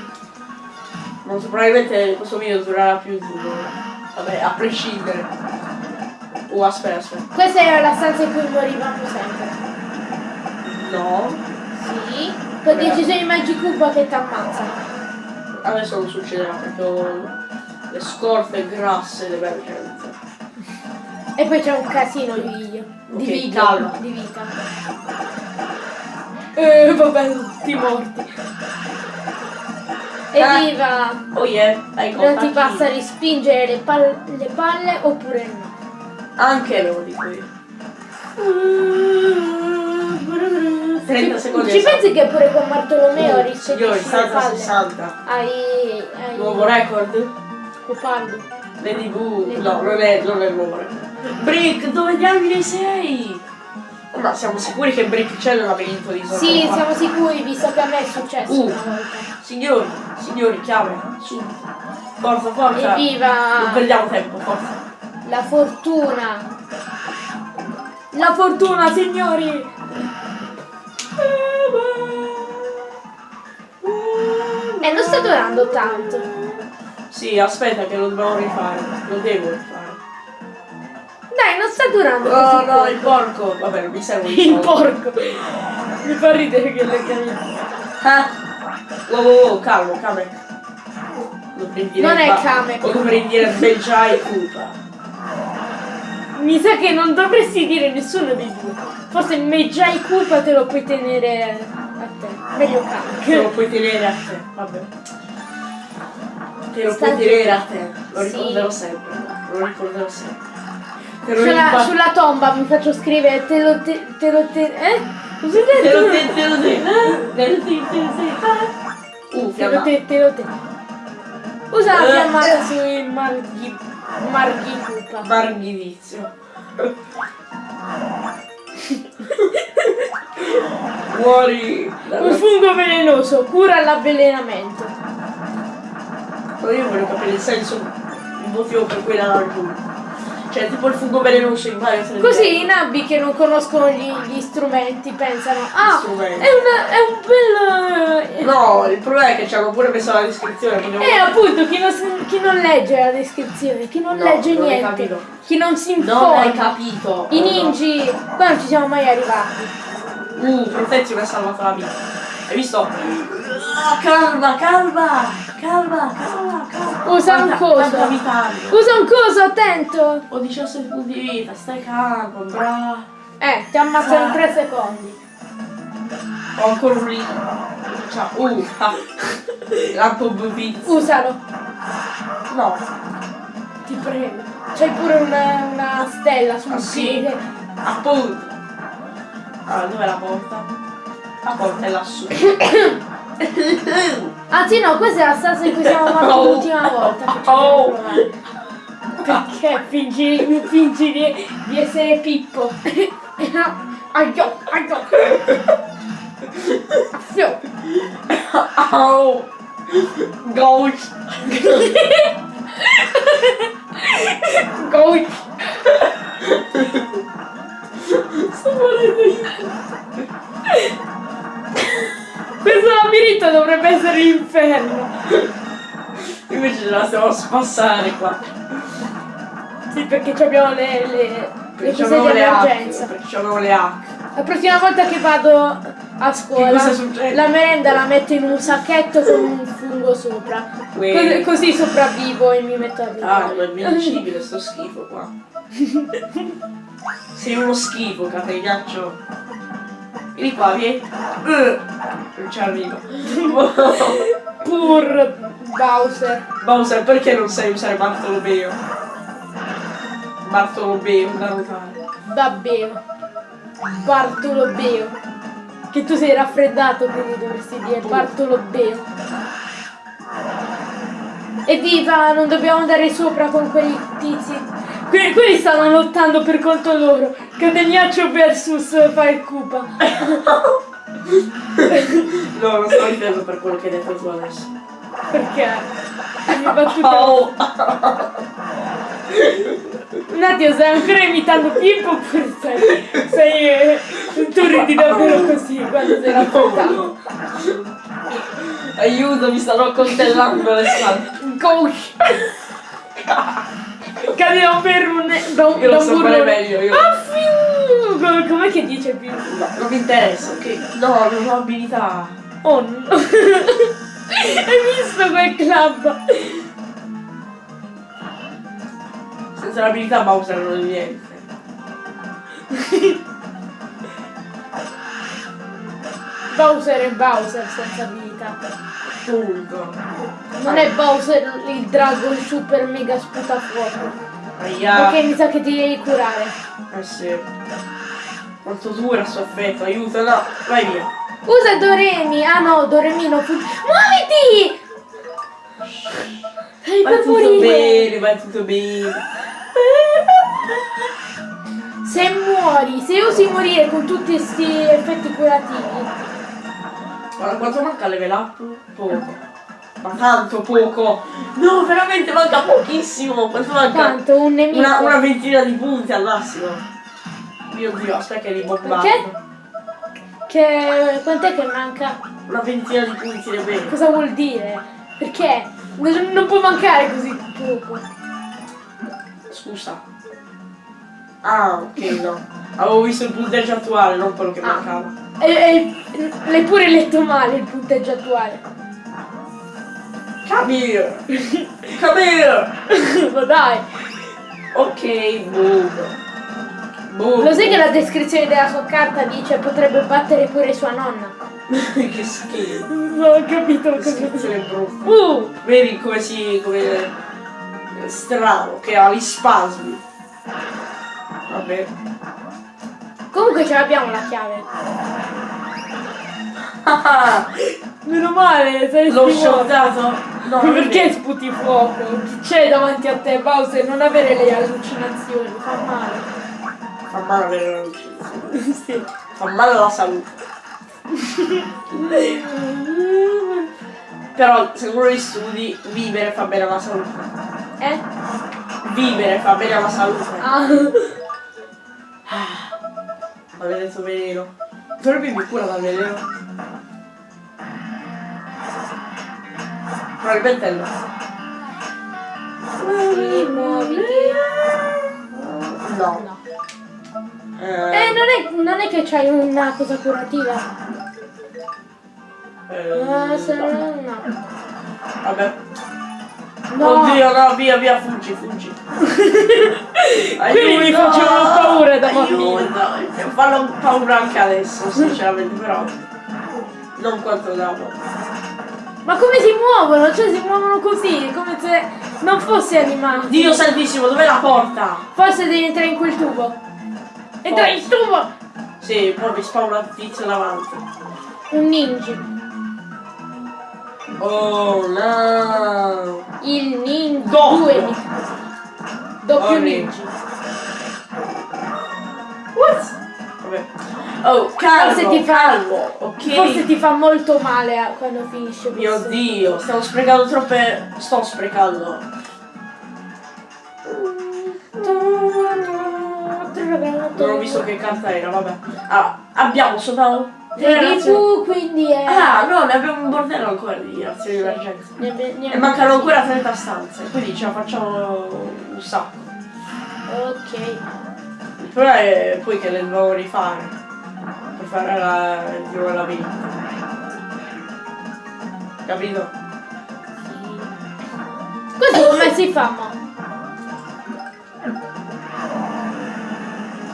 So, probabilmente questo video durerà più di un'ora. Vabbè, a prescindere. Oh, aspetta, aspetta. Questa era la stanza in cui morivamo sempre. No. Sì. Con decisioni Magicuba che ti ammazzano. Adesso non succederà perché le scorte grasse d'emergenza. E poi c'è un casino di video. Di Ok, video. calma. Di vita. Eh, vabbè, tutti morti. Evviva! Oh yeah, hai Non ti basta rispingere le, pal- le palle oppure no. Anche lo dico io. 30 secondi. Ci esatto. pensi che pure con Bartolomeo rispingi Signori, le salta palle? 60. Hai... hai... Nuovo record? Copaldo. Lady Boo. No, non è, non è il nuovo record. Brick, dove diamine sei? Ma siamo sicuri che Brick c'è nella penisola di Sorrento? Sì, siamo sicuri, visto che a me è successo Uh. una volta. Signori, signori, chiave, su. Forza, forza. Non Evviva! perdiamo tempo, forza. La fortuna! La fortuna, signori! E non sta durando tanto. Sì, aspetta che lo dobbiamo rifare. Lo devo rifare. Dai, non sta durando Oh così no, il porco. Vabbè, non mi serve Il porco! Mi fa ridere che le camicie. Ah! Wow, wow, wow, calmo, dire Non è Kamek. O dovrei dire Belgiai Koopa. Mi sa che non dovresti dire nessuno dei due. Forse Meggiai Culpa te lo puoi tenere a te. Meglio Te lo puoi tenere a te, vabbè. Te lo Sta puoi tenere a te. Lo Sì. ricorderò sempre. Lo ricorderò sempre. Te lo Sulla, ricordo. sulla tomba mi faccio scrivere te lo te, te lo te, eh? Cosa hai Te detto? lo te, te lo te. eh? Te lo te, te lo te. Uh, Te lo te, te lo te. Usa la Eh. fiammata sui marghi, marghi Culpa. Marghidizio. Muori. Un fungo velenoso, cura l'avvelenamento. Ma io voglio capire il senso, il motivo per cui l'ha raggiunto. Cioè, tipo il fungo velenoso in Mario 3D. Così i nabbi che non conoscono gli, gli strumenti pensano Ah, strumenti. è, una, è un bel... No, il problema è che ci hanno pure messo la descrizione. potevo- Eh appunto, chi non, chi non legge la descrizione, chi non No, legge non niente, chi non si Non hai informa. capito. I ninji, qua non ci siamo mai arrivati. Uh, Protezio mi ha salvato la vita. Hai visto? Ah, Calma, calma, calma, calma, calma. Usa un coso. Usa un coso, attento! Ho 17 punti di vita, stai calmo, bravo. Eh, ti ammazzano in 3 secondi. Ho ancora un lì. Ciao. Uh, ah. Lampo bubizio. Usalo, No. ti prego. c'hai pure una, una stella sul Ah, sì? piede. Appunto. Allora, dov'è la porta? La porta è lassù. Anzi no, questa è la stanza in cui siamo morti Oh. l'ultima volta Oh. Perché fingi, fingi di, di essere Pippo? Aio, aio. Affio. Oh! Ghost! Ghost. Sto morendo io. Questo labirinto dovrebbe essere l'inferno. Invece ce la stiamo a spassare qua. Sì, perché abbiamo le, le, Perché di le hack. Perché c'avevo le hack. La prossima volta che vado a scuola, la merenda la metto in un sacchetto con un fungo sopra. Così, così sopravvivo e mi metto a ridere. Ah, non è invincibile sto schifo qua. Sei uno schifo, catenaccio. Vieni qua, vieni. Uh, non ci arrivo. Pur Bowser. Bowser, perché non sai usare Bartolomeo? Bartolomeo da notare. Babbeo. Bartolomeo. Che tu sei raffreddato, quindi dovresti dire Bartolomeo. Evviva, non dobbiamo andare sopra con quei tizi. Que- quelli stanno lottando per conto loro. Cadegnaccio versus Fire Koopa. No, non sto difendendo per quello che hai detto tu adesso. Perché? Le mie battute. Oh! Un attimo, stai ancora imitando Pippo oppure sei. sei eh, tu ridi davvero così quando sei raffreddato? no. Aiuto, mi stanno accoltellando le spalle. Gosh! Cadevo per un. da un, Io da lo un so meglio, io. Ah, Com'è che dice più? No, non mi interessa, ok? No, non ho abilità. Oh no! Hai visto quel club? Senza l'abilità Bowser non è niente. Bowser è Bowser senza abilità. Punto. Non è Bowser il drago super mega sputafuoco. Aia. Ok, mi sa che ti devi curare. Eh sì. Quanto dura sto effetto, aiuto, no, vai via. Usa Doremi! Ah no, Doremi non funziona. Muoviti! Sei Va per tutto morire! bene, va tutto bene. Se muori, se usi morire con tutti questi effetti curativi, Guarda quanto manca level up? Poco. Ma tanto poco. No, veramente manca pochissimo. Quanto manca? quanto un nemico. Una, una ventina di punti al massimo. Mio dio, aspetta che li bombardo. Perché? Che quant'è che manca? Una ventina di punti ne vedo. Cosa vuol dire? Perché? Non, non può mancare così poco. Scusa. Ah, ok, no. Avevo visto il punteggio attuale, non quello che Ah. mancava. E, e- l'hai pure letto male il punteggio attuale. Come here! Come here! Ma dai! Ok, boom. Boom. Lo sai che la descrizione della sua carta dice potrebbe battere pure sua nonna? che schifo. Non ho capito Che descrizione brutta. Uh! Vedi come si. come. strano, che ha gli spasmi. Vabbè. Comunque ce l'abbiamo la chiave. Ah, Meno male, sei L'ho morto. shottato? No, Perché sputi fuoco? Chi c'è davanti a te, Bowser? Non avere le allucinazioni, fa male. Fa male avere la luce. sì. Fa male alla salute. Però, secondo gli studi, vivere fa bene alla salute. Eh? Vivere fa bene alla salute. Ah. Maledetto veleno. Dovrebbe mi cura dal veleno. Probabilmente no. Sì, muoviti. No. No. Eh, Eh, non è, non è che c'hai una cosa curativa. eh, Ah, se no. no, no. Vabbè. No. Oddio, no, via, via, fuggi, fuggi. Quelli mi facevano paura da bambino. bambino. Fanno paura anche adesso, sinceramente, però. Non quanto dopo. Ma come si muovono? Cioè si muovono così, come se non fosse animato. Dio santissimo, dov'è la porta? Forse devi entrare in quel tubo. Entra in tubo! Sì, poi mi spawna il tizio davanti. Un ninja. Oh no! Il ninja. Doppio. Due ninja. Doppio Oh, ninja. What? Oh, calmo, Forse ti fa- calmo, ok? Forse ti fa molto male a- quando finisce Mio questo. dio, stiamo sprecando troppe... Sto sprecando. Non ho visto che carta era, vabbè. Ah, abbiamo soltanto... Vedi tu, quindi è... Ah, no, ne abbiamo un bordello ancora di azioni di emergenza. Ne- ne- ne- E mancano ancora 30 stanze, quindi ce la facciamo un sacco. Ok. Problema è poi che le devo rifare per fare la, il giro della vita. Capito? Così come si fa, mo?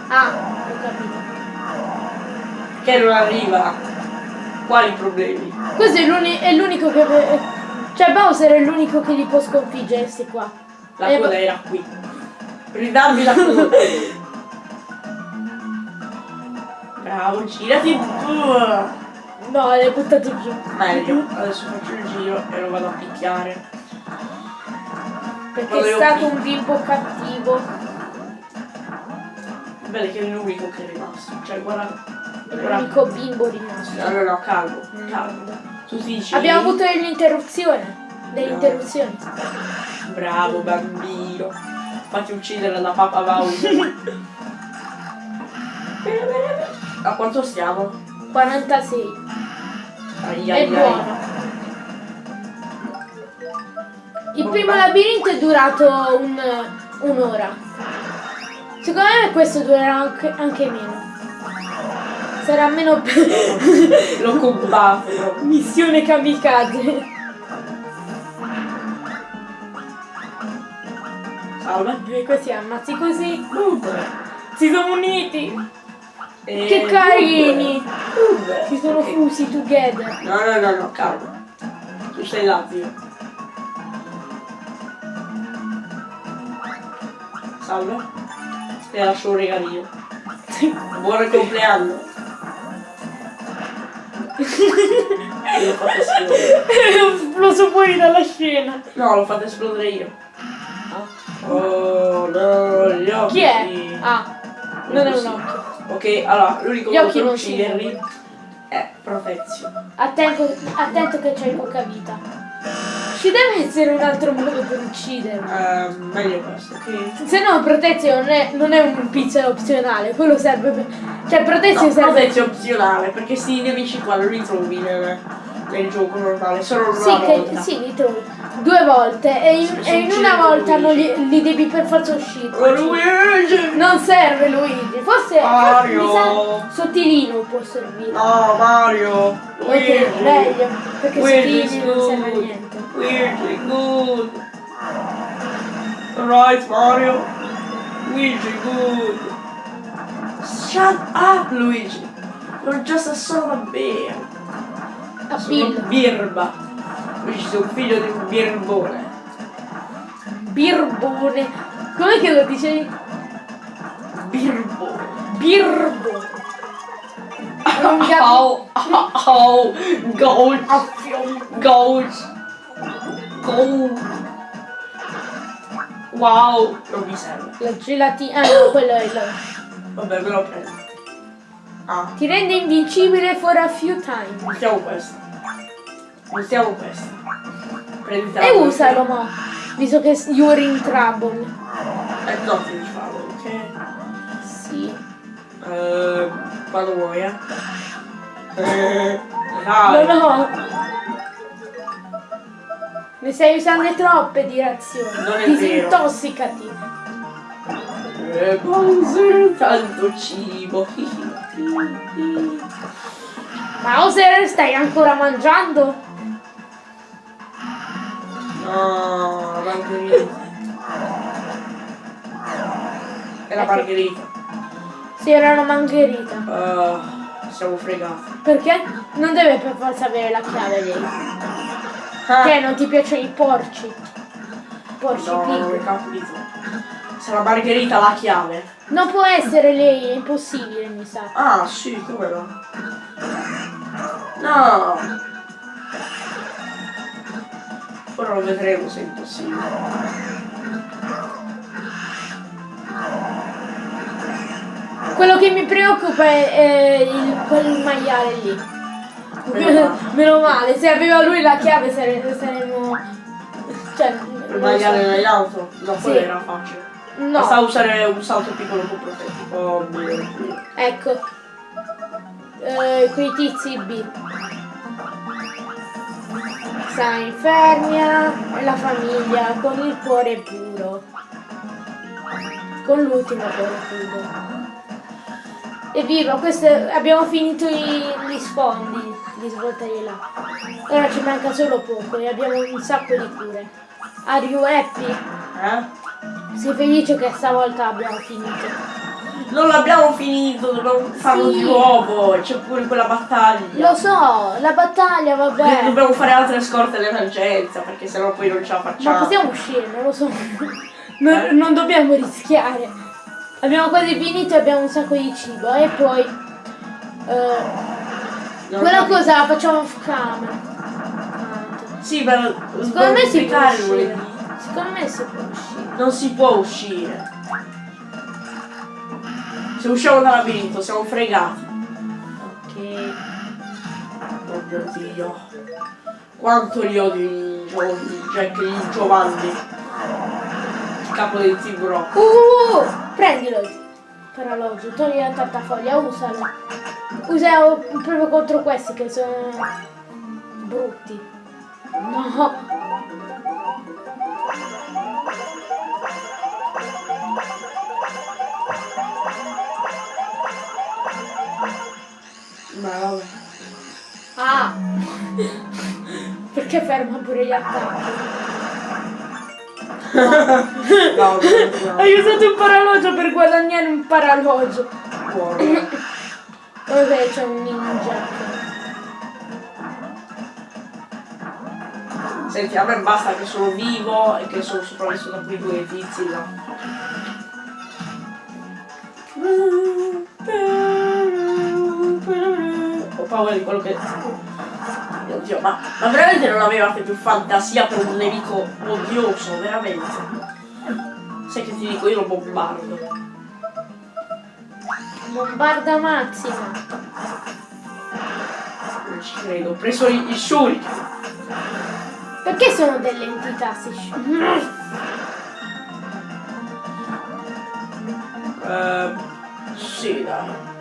Ah, ho capito. Che non arriva. Quali problemi? Questo è l'uni- è l'unico che... Cioè Bowser è l'unico che li può sconfiggere, sti qua. La Eh, coda ma- era qui. Ridammi la coda. Bravo, girati. No, l'hai buttato giù. Meglio, adesso faccio il giro e lo vado a picchiare. Perché è stato un bimbo cattivo. Bello che è l'unico che è rimasto. Cioè, guarda. L'unico bimbo rimasto. No, no, no, calmo, calmo. Tu dici. Abbiamo avuto l'interruzione. Delle interruzioni. Bravo bambino. Fatti uccidere da Papa Bowser. A quanto stiamo? 46. Ai, È ai, ai. buono. Il primo labirinto è durato un- un'ora. Secondo me questo durerà anche, anche meno. Sarà meno L'ho combatto proprio. missione kamikaze. Salve. Così ammazzi così. Si sono uniti. E- Che carini. Uber. Si sono Ok. fusi together. No, no, no, no, calma. Tu sei là, zio. Salve. Ti lascio un regalino. Buon compleanno. L'ho fatto esplodere. È esploso fuori dalla scena. No, l'ho fatto esplodere io. Oh no, gli occhi. Chi è? Ah, non è un occhio. Ok, allora, l'unico modo per ucciderli è Profezio. Attento, attento che c'hai poca vita. Ci deve essere un altro modo per ucciderlo. Eh, meglio questo, ok? Se no, Protezio non è, non è un pixel opzionale, quello serve per. Cioè, Protezio No, serve. Profezio è opzionale, perché sti nemici qua non li trovi nel, nel gioco normale, solo una Sì, volta. che, sì, li trovi due volte e in, e in una volta li, li devi per forza uscire. Luigi! Non serve Luigi, forse, forse Mario. sa sottilino può servire. No, Mario! Luigi! Ok, meglio, perché Luigi, sottilino non serve niente. Luigi, good! Alright, Mario! Luigi, good! Shut up, Luigi! You're just a son of a bear! A Sono Bill. birba! Luigi, sei un figlio di un birbone! Birbone. Com'è che lo dicevi? Birbo. Gatto. Au, au, goat, goat, goat. Wow, non mi serve. La gelatina. Ah no, quello è il. Vabbè, me lo prendo. Ah, Ti rende invincibile for a few times. mettiamo questo. Mettiamo questo. Prenditi la E usalo mo. Visto che you're in trouble. Eh, no, devi farlo, ok? Sì. Eh, quando vuoi, eh. Dai. No no. Ne stai usando troppe di razioni. Non è vero. Disintossicati. Eh, Bowser, tanto cibo. Bowser, stai ancora mangiando? No. È la margherita. Sì, era una margherita. Uh, siamo fregati. Perché? Non deve per forza avere la chiave lei. Ah. Che non ti piacciono i porci? Porci No, non ho pig. capito. Sarà Margherita la chiave. Non può essere lei, è impossibile, mi sa. Ah, sì, come no? No! Ora lo vedremo se è impossibile. Quello che mi preoccupa è, è il, quel maiale lì. Meno male. Meno male, se aveva lui la chiave sare- saremmo... Cioè, non tagliare so. nelle auto? No, quello Sì. era facile. No, Basta usare un salto piccolo con. Oh ecco. Eh, quei tizi B. Sta infermia e la famiglia con il cuore puro. Con l'ultimo cuore puro. Evviva, questo abbiamo finito i, gli sfondi di svoltare là. Ora ci manca solo poco e abbiamo un sacco di cure. Are you happy? Eh? Sei felice che stavolta abbiamo finito? Non l'abbiamo finito, dobbiamo farlo Sì. di nuovo. C'è pure quella battaglia. Lo so, la battaglia, vabbè. Dobbiamo fare altre scorte all'emergenza perché sennò poi non ce la Ma facciamo. possiamo uscire, non lo so. Non, Eh? non dobbiamo rischiare. Abbiamo quasi finito e abbiamo un sacco di cibo. E poi. eh, Non quella cosa la facciamo off camera. Sì, per Secondo me si può uscire. Secondo me si può uscire. Non si può uscire. Se usciamo dal labirinto siamo fregati. Ok. Oh mio dio. Quanto li odio i Jack e i Giovanni. Il capo del tiburone. Uh, prendilo. Per orologio, togli la tartafoglia, usalo. Usa proprio contro questi che sono brutti. No. Ma vabbè. Ah! Perché ferma pure gli attacchi? No, no, no. Hai usato un paralogio per guadagnare un paralogio. Buono. Vabbè, c'è un ninja. Senti, a me basta che sono vivo e che sono sopravvissuto a quei due tizi là. Paura di quello che... Oddio, ma, ma veramente non avevate più fantasia per un nemico odioso, veramente. Sai che ti dico, io lo bombardo. Bombarda massima. Non ci credo, ho preso il, il shuriken. Perché sono delle entità si sci- Eh, sì, dai.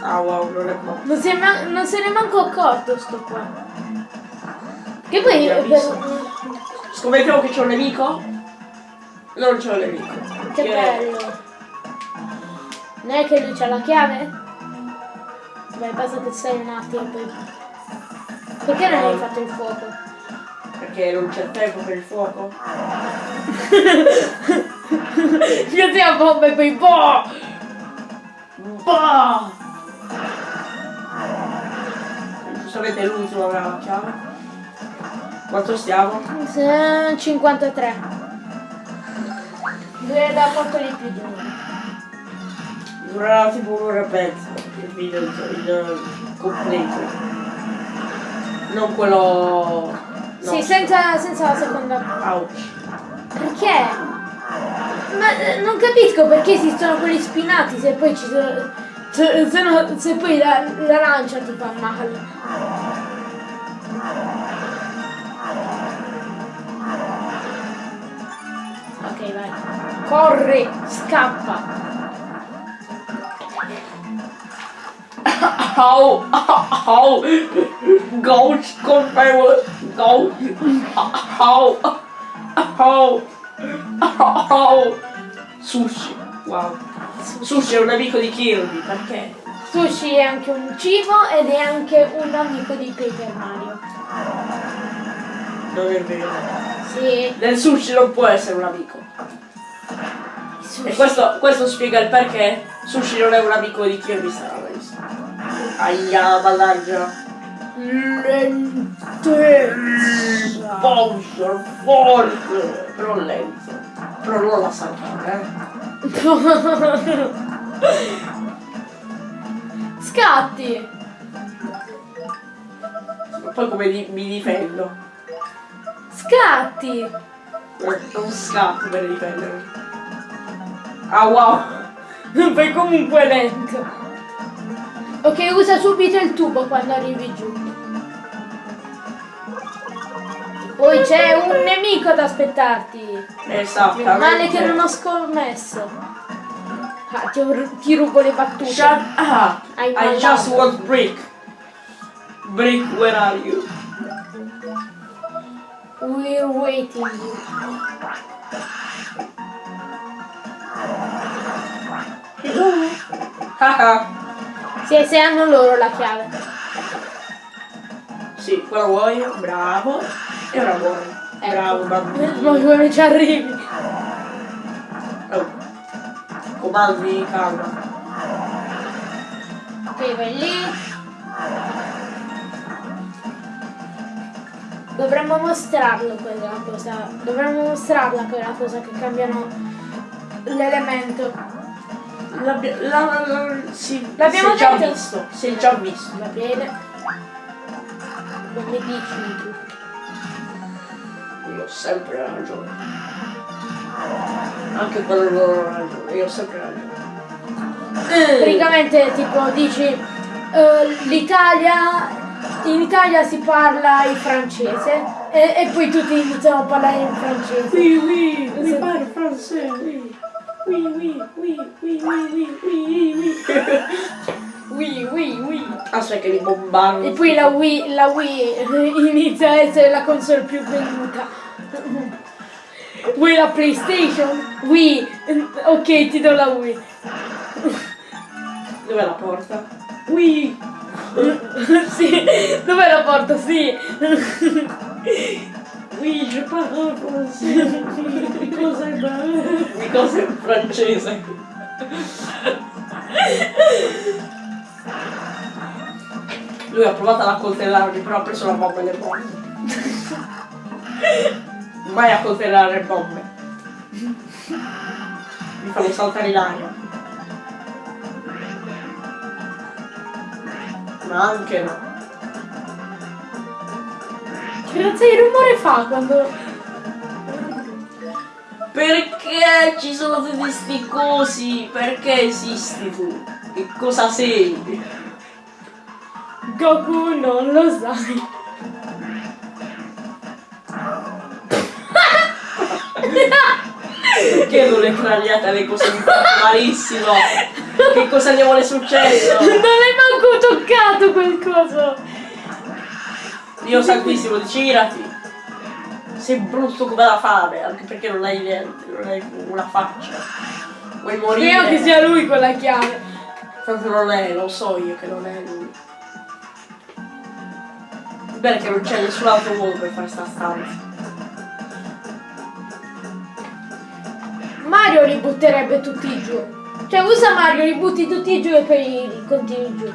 Ah wow, non è qua. non, si è ma- non se ne è manco accorto sto qua. Che poi per- Scommettiamo che c'è un nemico? Non c'è un nemico. Che bello. Non è che lui c'ha la chiave? Vai, basta che sei un attimo poi. Perché non hai fatto il fuoco? Perché non c'è tempo per il fuoco? Io ti bomba e poi boh! Bah! Giustamente l'ultimo avrà la chiave. Quanto stiamo? Se- 53. Due da quanto di più di noi. Durerà tipo un'ora e mezza il video il, il completo. Non quello. No. Sì, senza, senza la seconda. Ouch. Perché? Ma eh, non capisco perché esistono quelli spinati se poi ci sono. Se, se no- se poi la, la lancia ti fa male. Ok, vai. Corri, scappa. Au! Au! Goat colpevole! Goat! Au! Au! Au! Sushi! Wow! Sushi è un amico di Kirby, perché? Sushi è anche un cibo ed è anche un amico di Paper Mario. Non è vero. Sì. Del sushi non può essere un amico. Sushi. E questo, questo spiega il perché Sushi non è un amico di Kirby Star Race. Aia, mannaggia. Lentezza. Bowser, forte, però lento. Però non la saltare, eh. Scatti. Ma poi come di- mi difendo? Scatti. Eh, Non scappo per difendermi. Ah wow! Fai comunque lento. Ok, usa subito il tubo quando arrivi giù. Poi c'è un nemico ad aspettarti. Esatto. Male che non ho scommesso. Ah, ti, ti rubo le battute. Shut up! Hai I just want brick. Brick, where are you? We're waiting. Haha. Se, se hanno loro la chiave. sì, quello vuoi? Bravo. E ora vuoi. Ecco. Bravo, Ma bambino. come ci arrivi? Oh. Comandi, calma. Ok, vai lì. Dovremmo mostrarlo quella cosa. Dovremmo mostrarla quella cosa che cambiano l'elemento. L'abbia- la, la, la, sì, L'abbiamo già visto. Si è già visto. Va bene. Come dici tu? Io ho sempre ragione. Anche quando non ho ragione, io ho sempre ragione. Eh, Praticamente tipo dici eh, l'Italia in Italia si parla il francese e, e poi tutti iniziano a parlare in francese. Oui, oui, Sì. parle français, oui. Oui, oui, oui, oui, oui, oui, oui, oui. Oui, oui, oui. Aspetta che li bombardano. E poi la Wii, la Wii inizia a essere la console più venduta. Vuoi la PlayStation? Wii. Ok, ti do la Wii. Dov'è la porta? Oui. sì, dov'è la porta? Sì. Oui, je parle français. Because I'm Because è francese. Lui ha provato ad accoltellarmi, però ha preso la bomba nelle bombe. Mai accoltellare bombe. Mi fanno saltare in aria. Ma anche no. Che razza di rumore fa quando... Perché ci sono tutti questi cosi? Perché esisti tu? Che cosa sei? Goku non lo sai. Perché non le craniate le cose mi malissimo? Che cosa gli vuole successo? Non hai manco toccato quel coso. Dio santissimo, girati! Sei brutto come la fame, anche perché non hai niente, non hai una faccia. Vuoi morire? Speriamo che sia lui con la chiave. Tanto non è, lo so io che non è lui. Bene che non c'è nessun altro modo per fare sta stanza. Mario li butterebbe tutti giù. Cioè usa Mario, li butti tutti giù e poi continui giù.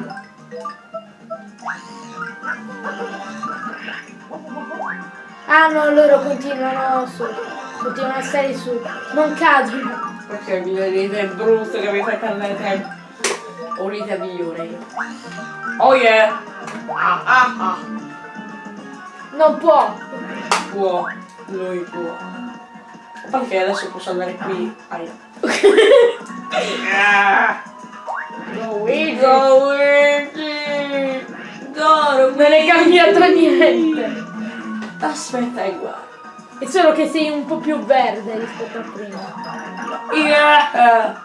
Ah no, loro continuano su. Continuano a stare su. Non cadono. Perché mi dai idee brutte che mi fai perdere tempo. Ho un'idea migliore io. Oh yeah! Ah ah ah! Non può. Può, lui può. Perché adesso posso andare qui. Aia. Ah. Go Luigi. Go Luigi! Go Non è cambiato niente. Aspetta e guarda. È solo che sei un po' più verde rispetto a prima. Yeah.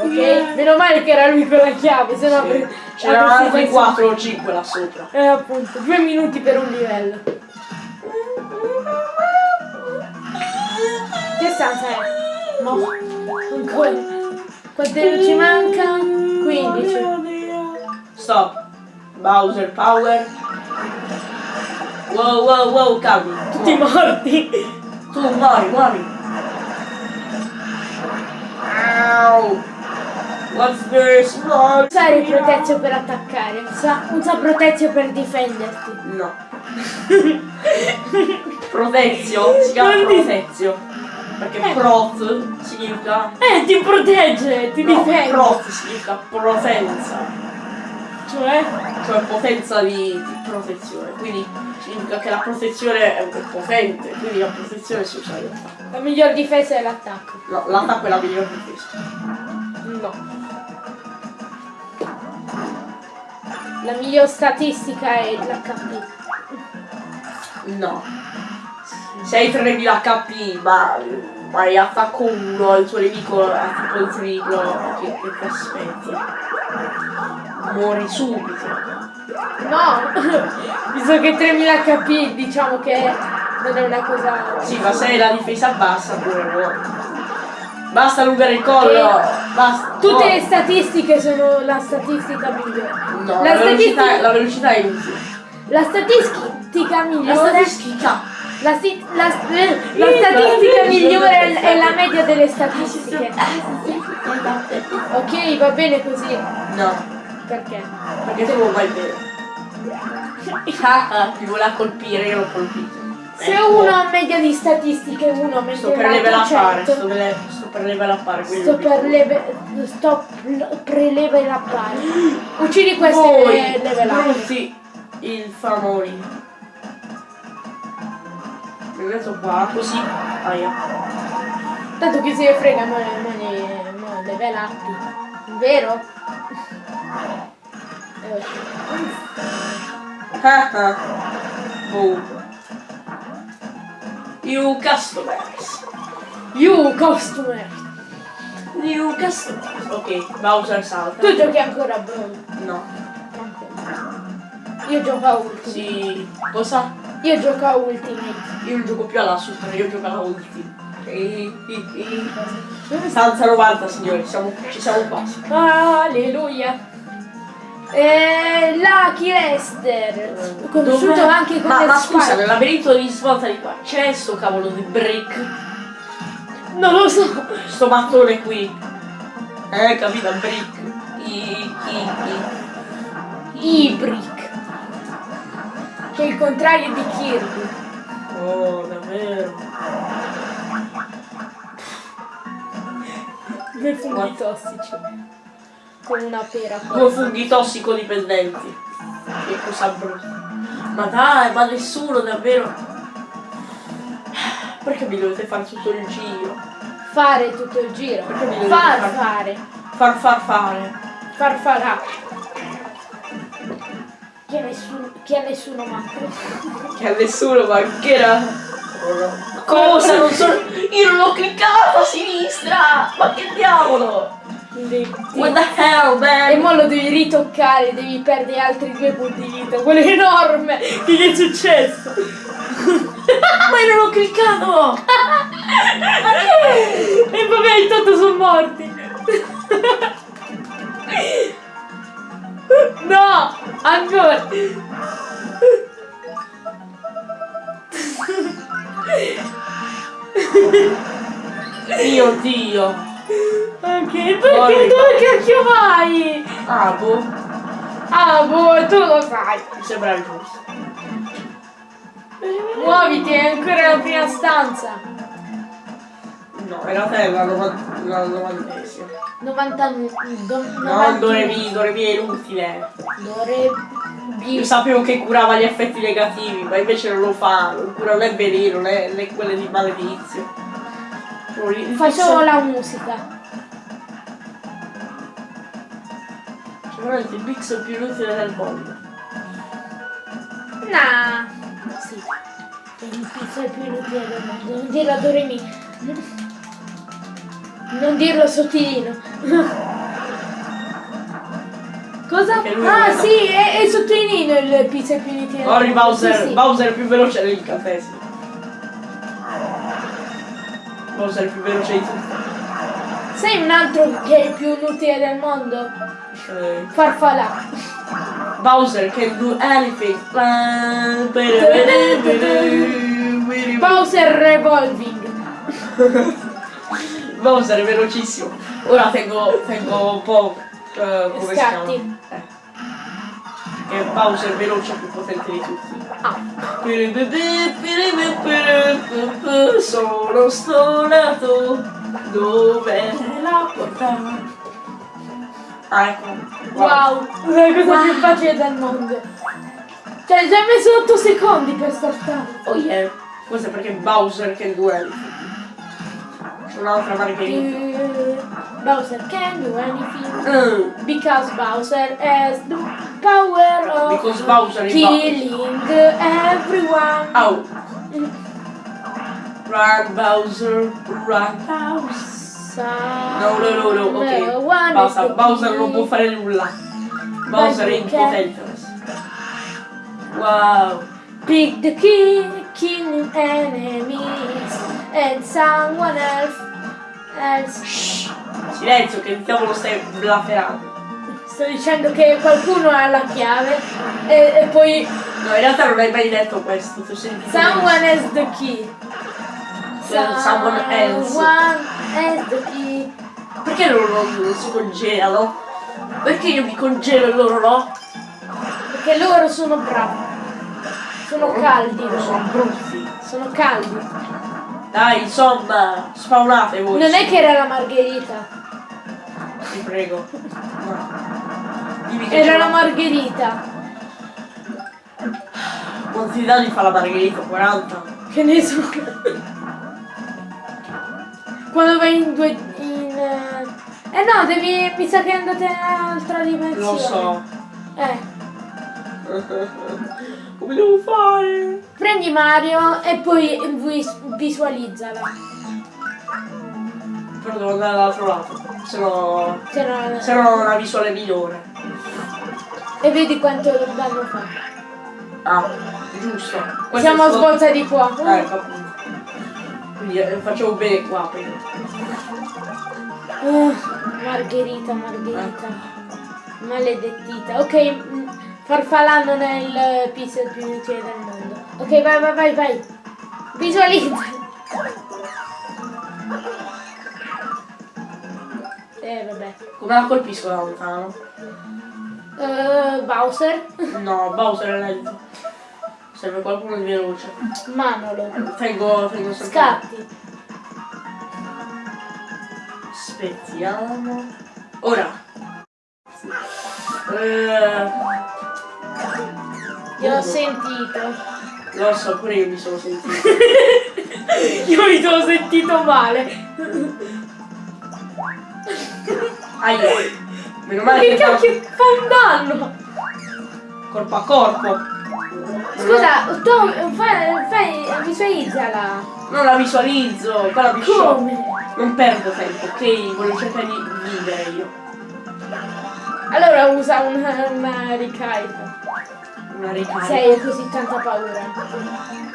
Ok? Meno male che era lui con la chiave, se no Sì. C'erano altri messo- 4 o 5 là sopra. Eh appunto, due minuti per un livello. Stanza è? No, ancora. Quanti ci manca? 15. Stop. Bowser Power. Wow wow wow calmi. Tutti morti. Tu muori, muori. Au. What's the small? Usare protezio per attaccare, usa, usa protezio per difenderti. No. Protezio, si chiama protezio. Perché Eh. prot significa... Eh, ti protegge, ti No, difende. prot significa potenza. Cioè? Cioè potenza di, di protezione. Quindi significa che la protezione è potente, quindi la protezione realtà. La miglior difesa è l'attacco. No, l'attacco è la migliore difesa. No. La miglior statistica è l'HP. No. Se hai 3000 HP ma hai attacco 1 il tuo nemico ha tipo il triplo, che, che ti aspetti? Muori subito. No! Visto che 3000 HP diciamo che non è una cosa... Sì, ma se la difesa bassa pure muori. Basta allungare il collo, basta. Tutte le no. statistiche sono la statistica migliore. No, la, la, velocità, statistica, la velocità è inutile. la statistica La migliore... statistica. La, sti- la, eh, la statistica migliore è, la media delle statistiche. Ok, va bene così. No, Perché? perché vai bene. Ah, ti voleva colpire, io l'ho colpito. Se Ecco. uno ha media di statistiche uno Sto mentre per level l'altro appare, 100, sto, per- sto per level appare, quindi sto per leve, sto pl- pre-level appare. Uccidi queste Poi, e level up. brutti il famori. Metto qua, così. Aia. Tanto chi se ne frega, ma non level up. Vero? Eh. Ah ah. Boom. You customers. You customer! New customers. Ok, Bowser salta. Tu giochi ancora a. No. Io gioco a Ultimate. Sì. Cosa? Io gioco a Ultimate. Io non gioco più alla super, io gioco alla ulti. E- e- e- Stanza 90 signori, siamo, ci siamo quasi. Alleluia! E Lucky Lester, conosciuto Dov'è? anche come Ma, ma scusa, nel labirinto di svolta di qua c'è sto cavolo di brick? Non lo so. Sto mattone qui. Eh, capito? Brick. I, i, i. Ibrick. Che è il contrario di Kirby. Oh, davvero. Due funghi tossici. Con una pera. Due funghi tossicodipendenti. Che cosa brutta. Ma dai, ma nessuno davvero. Perché mi dovete fare tutto il giro? Fare tutto il giro. Perché mi dovete Far far- fare. Far far fare. Far farà. Che nessuno, che a nessuno manca. Che a nessuno mancherà. Cosa? Non sono. Io non ho cliccato a sinistra! Ma che diavolo! What the hell, E man? mo lo devi ritoccare, devi perdere altri due punti di vita. Quello è enorme! Che gli è successo? Ma io non ho cliccato! e vabbè, intanto sono morti. no! Ancora! Mio dio! Ok, perché Morri. dove cacchio vai? Ah, boh. Ah, boh, tu lo sai. Mi sembra giusto. Muoviti, è ancora la prima stanza. No, realtà è la, novan- la novantesima. 90 do, No, Dorevi, Dorevi è inutile. Dovrebbe. Io sapevo che curava gli effetti negativi, ma invece non lo fa. Non cura né veleno né, né quelle di maledizio. Facevo pixel- la musica. Cioè, veramente il pixel più inutile del mondo. Nah. Sì. È il pizza più inutile del mondo. Non dirlo a Doremi. Non dirlo sottilino. Cosa? Ah sì, è, è sottolineo il pizza del Ori mondo. Bowser, Sì, sì. Bowser è più veloce dell'incantesimo. Bowser è più veloce di tutti. Sai un altro che è il più inutile del mondo? Eh, Farfalla. Bowser can do anything. Bowser Revolving. Bowser è velocissimo. Ora tengo, tengo un po'... eh, come si chiama? Scatti. Eh. Che è Bowser veloce più potente di tutti. Ah, Sono stonato dove la porta? Ah ecco. wow, la cosa più facile del mondo. Cioè, ci hai messo 8 secondi per startare. Oh yeah. Questo è perché Bowser che duelli. Un'altra margherita. Bowser can do anything. Mm. Because Bowser has the power of Because Bowser killing everyone. Au. Run Bowser, run Bowser. No, no, no, no, ok. Basta, Bowser non può fare nulla. Bowser è impotente. Wow. Pick the key, killing enemies, and someone else. else. Shh. Silenzio che il diavolo stai blaferando. Sto dicendo che qualcuno ha la chiave e, e poi No, in realtà non hai mai detto questo, ho sentito someone has the key. benissimo. Someone else. Someone has the key. Perché loro non, si congelano? Perché io mi congelo e loro no? Perché loro sono bravi. Sono caldi sono brutti. Sono caldi. Dai, insomma, spawnate voi. Non è che era la margherita. Ti prego. No. Era la margherita. Quanti danni fa la margherita? 40? Che ne so. Quando vai in due. in. eh, eh no, devi. Mi sa che andate in un'altra dimensione. Lo so. Eh. Come devo fare? Prendi Mario e poi vis- visualizzala. Però devo andare dall'altro lato. Se no. Se no- Se no ho una visuale migliore. E vedi quanto danno fa. Ah, giusto. Questo Siamo a svolta di qua. Eh, ecco appunto. Quindi eh, facciamo bene qua prima. Uh, Margherita, Margherita. Maledettita. Ok, farfalla non è il pixel più utile del mondo. Ok, vai, vai, vai, vai. Visualizza. Eh, vabbè. Come la colpisco da lontano? Eh, Bowser. No, Bowser è lento. Serve qualcuno di veloce. Manolo. Tengo, tengo sempre. Scatti. Aspettiamo. Ora. Eh, Io ho sentito. lo so, pure io mi sono sentito. Io mi sono sentito male. Aia. Meno male Che che cacchio fa un danno? corpo a corpo. Scusa, tu fai, fai visualizzala. Non la visualizzo, quella mi sciocca. Come? Non perdo tempo, ok? Voglio cercare di vivere io. Allora usa una, una ricarica. Una ricarica. Se hai così tanta paura.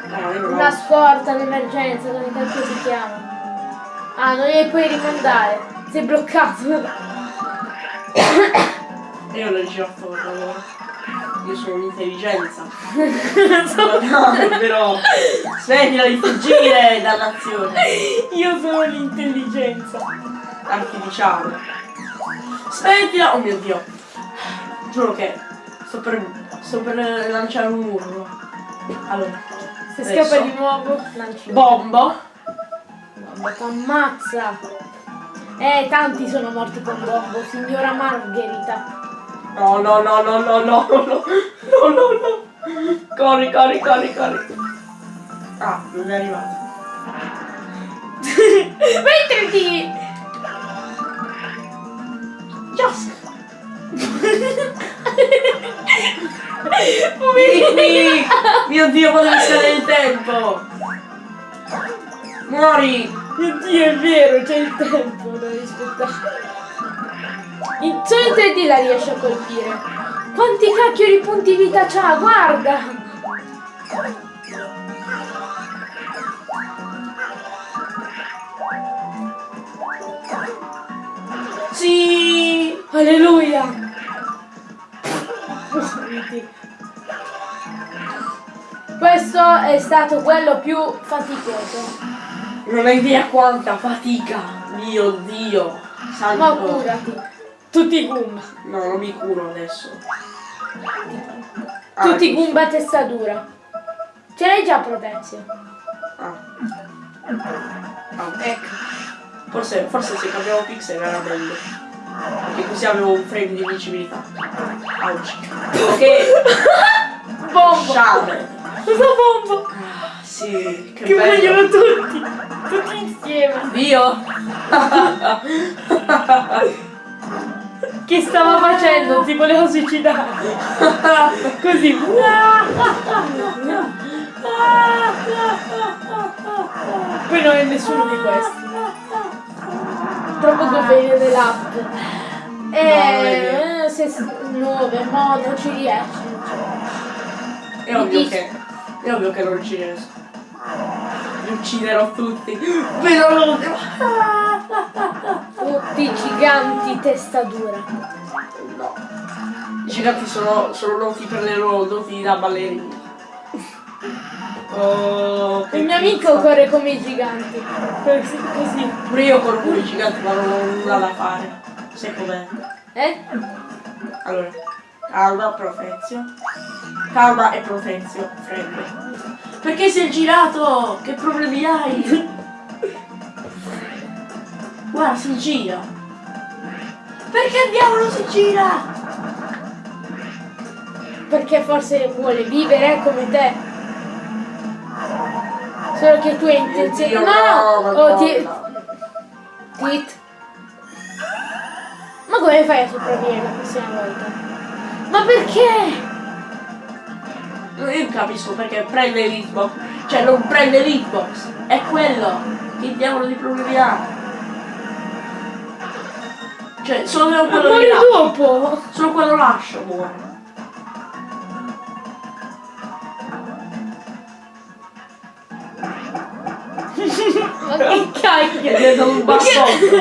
No, non Una scorta d'emergenza, come cacchio si chiama? Ah, non li puoi rimandare. Sei bloccato. Io l'ho girato per lavoro. Io sono un'intelligenza. No, però. Smettila di fuggire dall'azione Io sono l'intelligenza. artificiale. Smettila! Oh mio dio. Giuro che sto per. Sto per lanciare un muro. Allora. Se adesso. scappa di nuovo, lanci. Bombo. Bombo t'ammazza. Eh, tanti sono morti con Bombo, signora Margherita. No, no, no, no, no, no, no, no, no, no, no. Corri, corri, corri, corri. Ah, non è arrivato. Mentriti! Just. Vieni! Mio dio, quando mi scade il tempo! Muori! Mio Dio, è vero, c'è il tempo da rispettare. In solo in 3D la riesce a colpire. Quanti cacchio di punti vita c'ha, guarda! Sì! Alleluia! Questo è stato quello più faticoso. Non hai idea quanta fatica! Mio dio! Salvo. Ma curati. Tutti i Goomba. No, non mi curo adesso. Ah, Tutti i. Goomba a testa dura. Ce l'hai già Protezio? Ah. Ah, ecco. Forse, forse se cambiavo pixel era meglio. Perché così avevo un frame di vincibilità. Ouch. Ok. Bombo! Sciame. Cosa bombo? Ah, sì, che, Che bello. vogliono tutti! Tutti insieme! Dio. Che stava facendo? Si voleva suicidare! Così! Poi non è nessuno di questi. Troppo governo dell'app. Eh, se, nove, no, non ci riesci. È ovvio che. È ovvio che non ci riesco. Li ucciderò tutti. Vedo l'ultimo. Tutti giganti testa dura. No. I giganti sono, sono noti per le loro doti da ballerini. Oh, Il mio amico pizza. corre come i giganti. Così. così. Pure io corro con i giganti ma non ho nulla da fare. Sai com'è? Eh? Allora, calma, profezio. Calma e profezio, freddo. Perché sei girato? Che problemi hai? Guarda, si gira. Perché diavolo si gira? Perché forse vuole vivere come te. Solo che tu hai intenzione. Dio, No! no, Oh, ti... Tit. Ma come fai a sopravvivere la prossima volta? Ma perché? Io capisco perché prende l'hitbox. Cioè non prende l'hitbox. È quello. Che diavolo di problemi ha? Cioè, solo quello lì lascio. dopo! Solo quello lascio muore. Ma che cacchio! È un bassotto.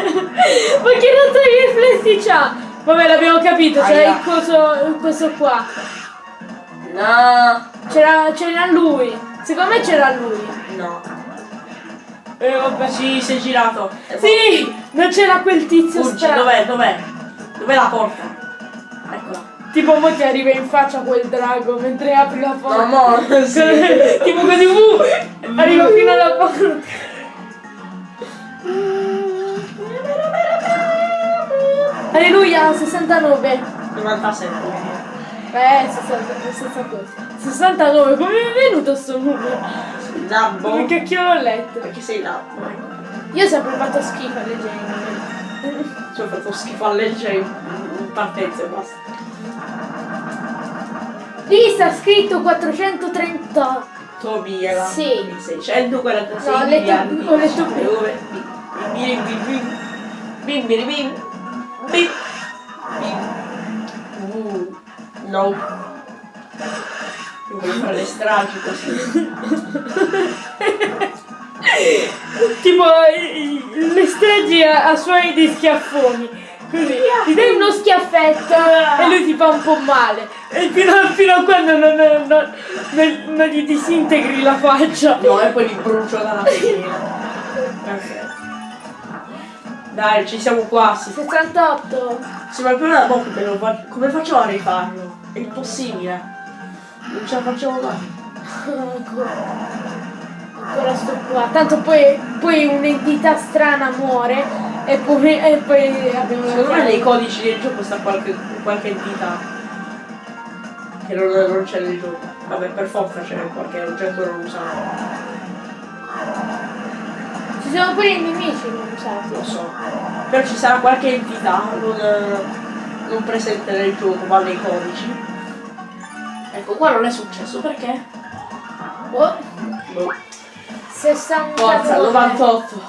Ma che razza di riflessi c'ha? Vabbè l'abbiamo capito, c'era il coso, questo qua. No. C'era, c'era lui. Secondo me c'era lui. No. Eh vabbè. Sì, si è girato. Sì! Non c'era quel tizio strano. dov'è? Dov'è? Dov'è la porta? Eccola. Tipo mo ti arriva in faccia quel drago mentre apri la porta. No, mo, sì. tipo così, uh, arriva fino alla porta. Alleluia, 69. 97. Eh, 60, 60 69, come è venuto sto numero? Nabbo. Come cacchio l'ho letto? Perché sei ecco. Io ho sempre fatto schifo alle genere. Ci ho fatto schifo a leggere in in partenza e basta. Lì sta scritto 430. Tobia. Sì. 646 No, ho letto- miliardi. ho letto di ore. Bim, bim, bim, bim. Bim, bim, Bim. Bim. Uh, no. Io voglio fare le stragi così. Tipo le stragi a, a suoni di schiaffoni. Così, ti dai uno schiaffetto e lui ti fa un po' male. E fino, a- fino a quando non, non- non- non- non gli disintegri la faccia. No, e poi li brucio dalla schiena. Perfetto. Dai, ci siamo quasi. 68. Sì, ma il problema è come, lo fa- come facciamo a rifarlo? È impossibile. Non ce la facciamo mai. Ancora. Ancora sto qua. Tanto poi, poi un'entità strana muore e poi, e poi abbiamo Secondo me nei codici del gioco sta qualche, qualche entità che non, non c'è nel gioco. Vabbè, per forza c'è qualche oggetto non usato. Ci sono pure i nemici non usati. Lo so. Però ci sarà qualche entità non, non presente nel gioco, ma nei codici. Ecco, qua non è successo perché? Oh, Boh. 69. Forza, 98.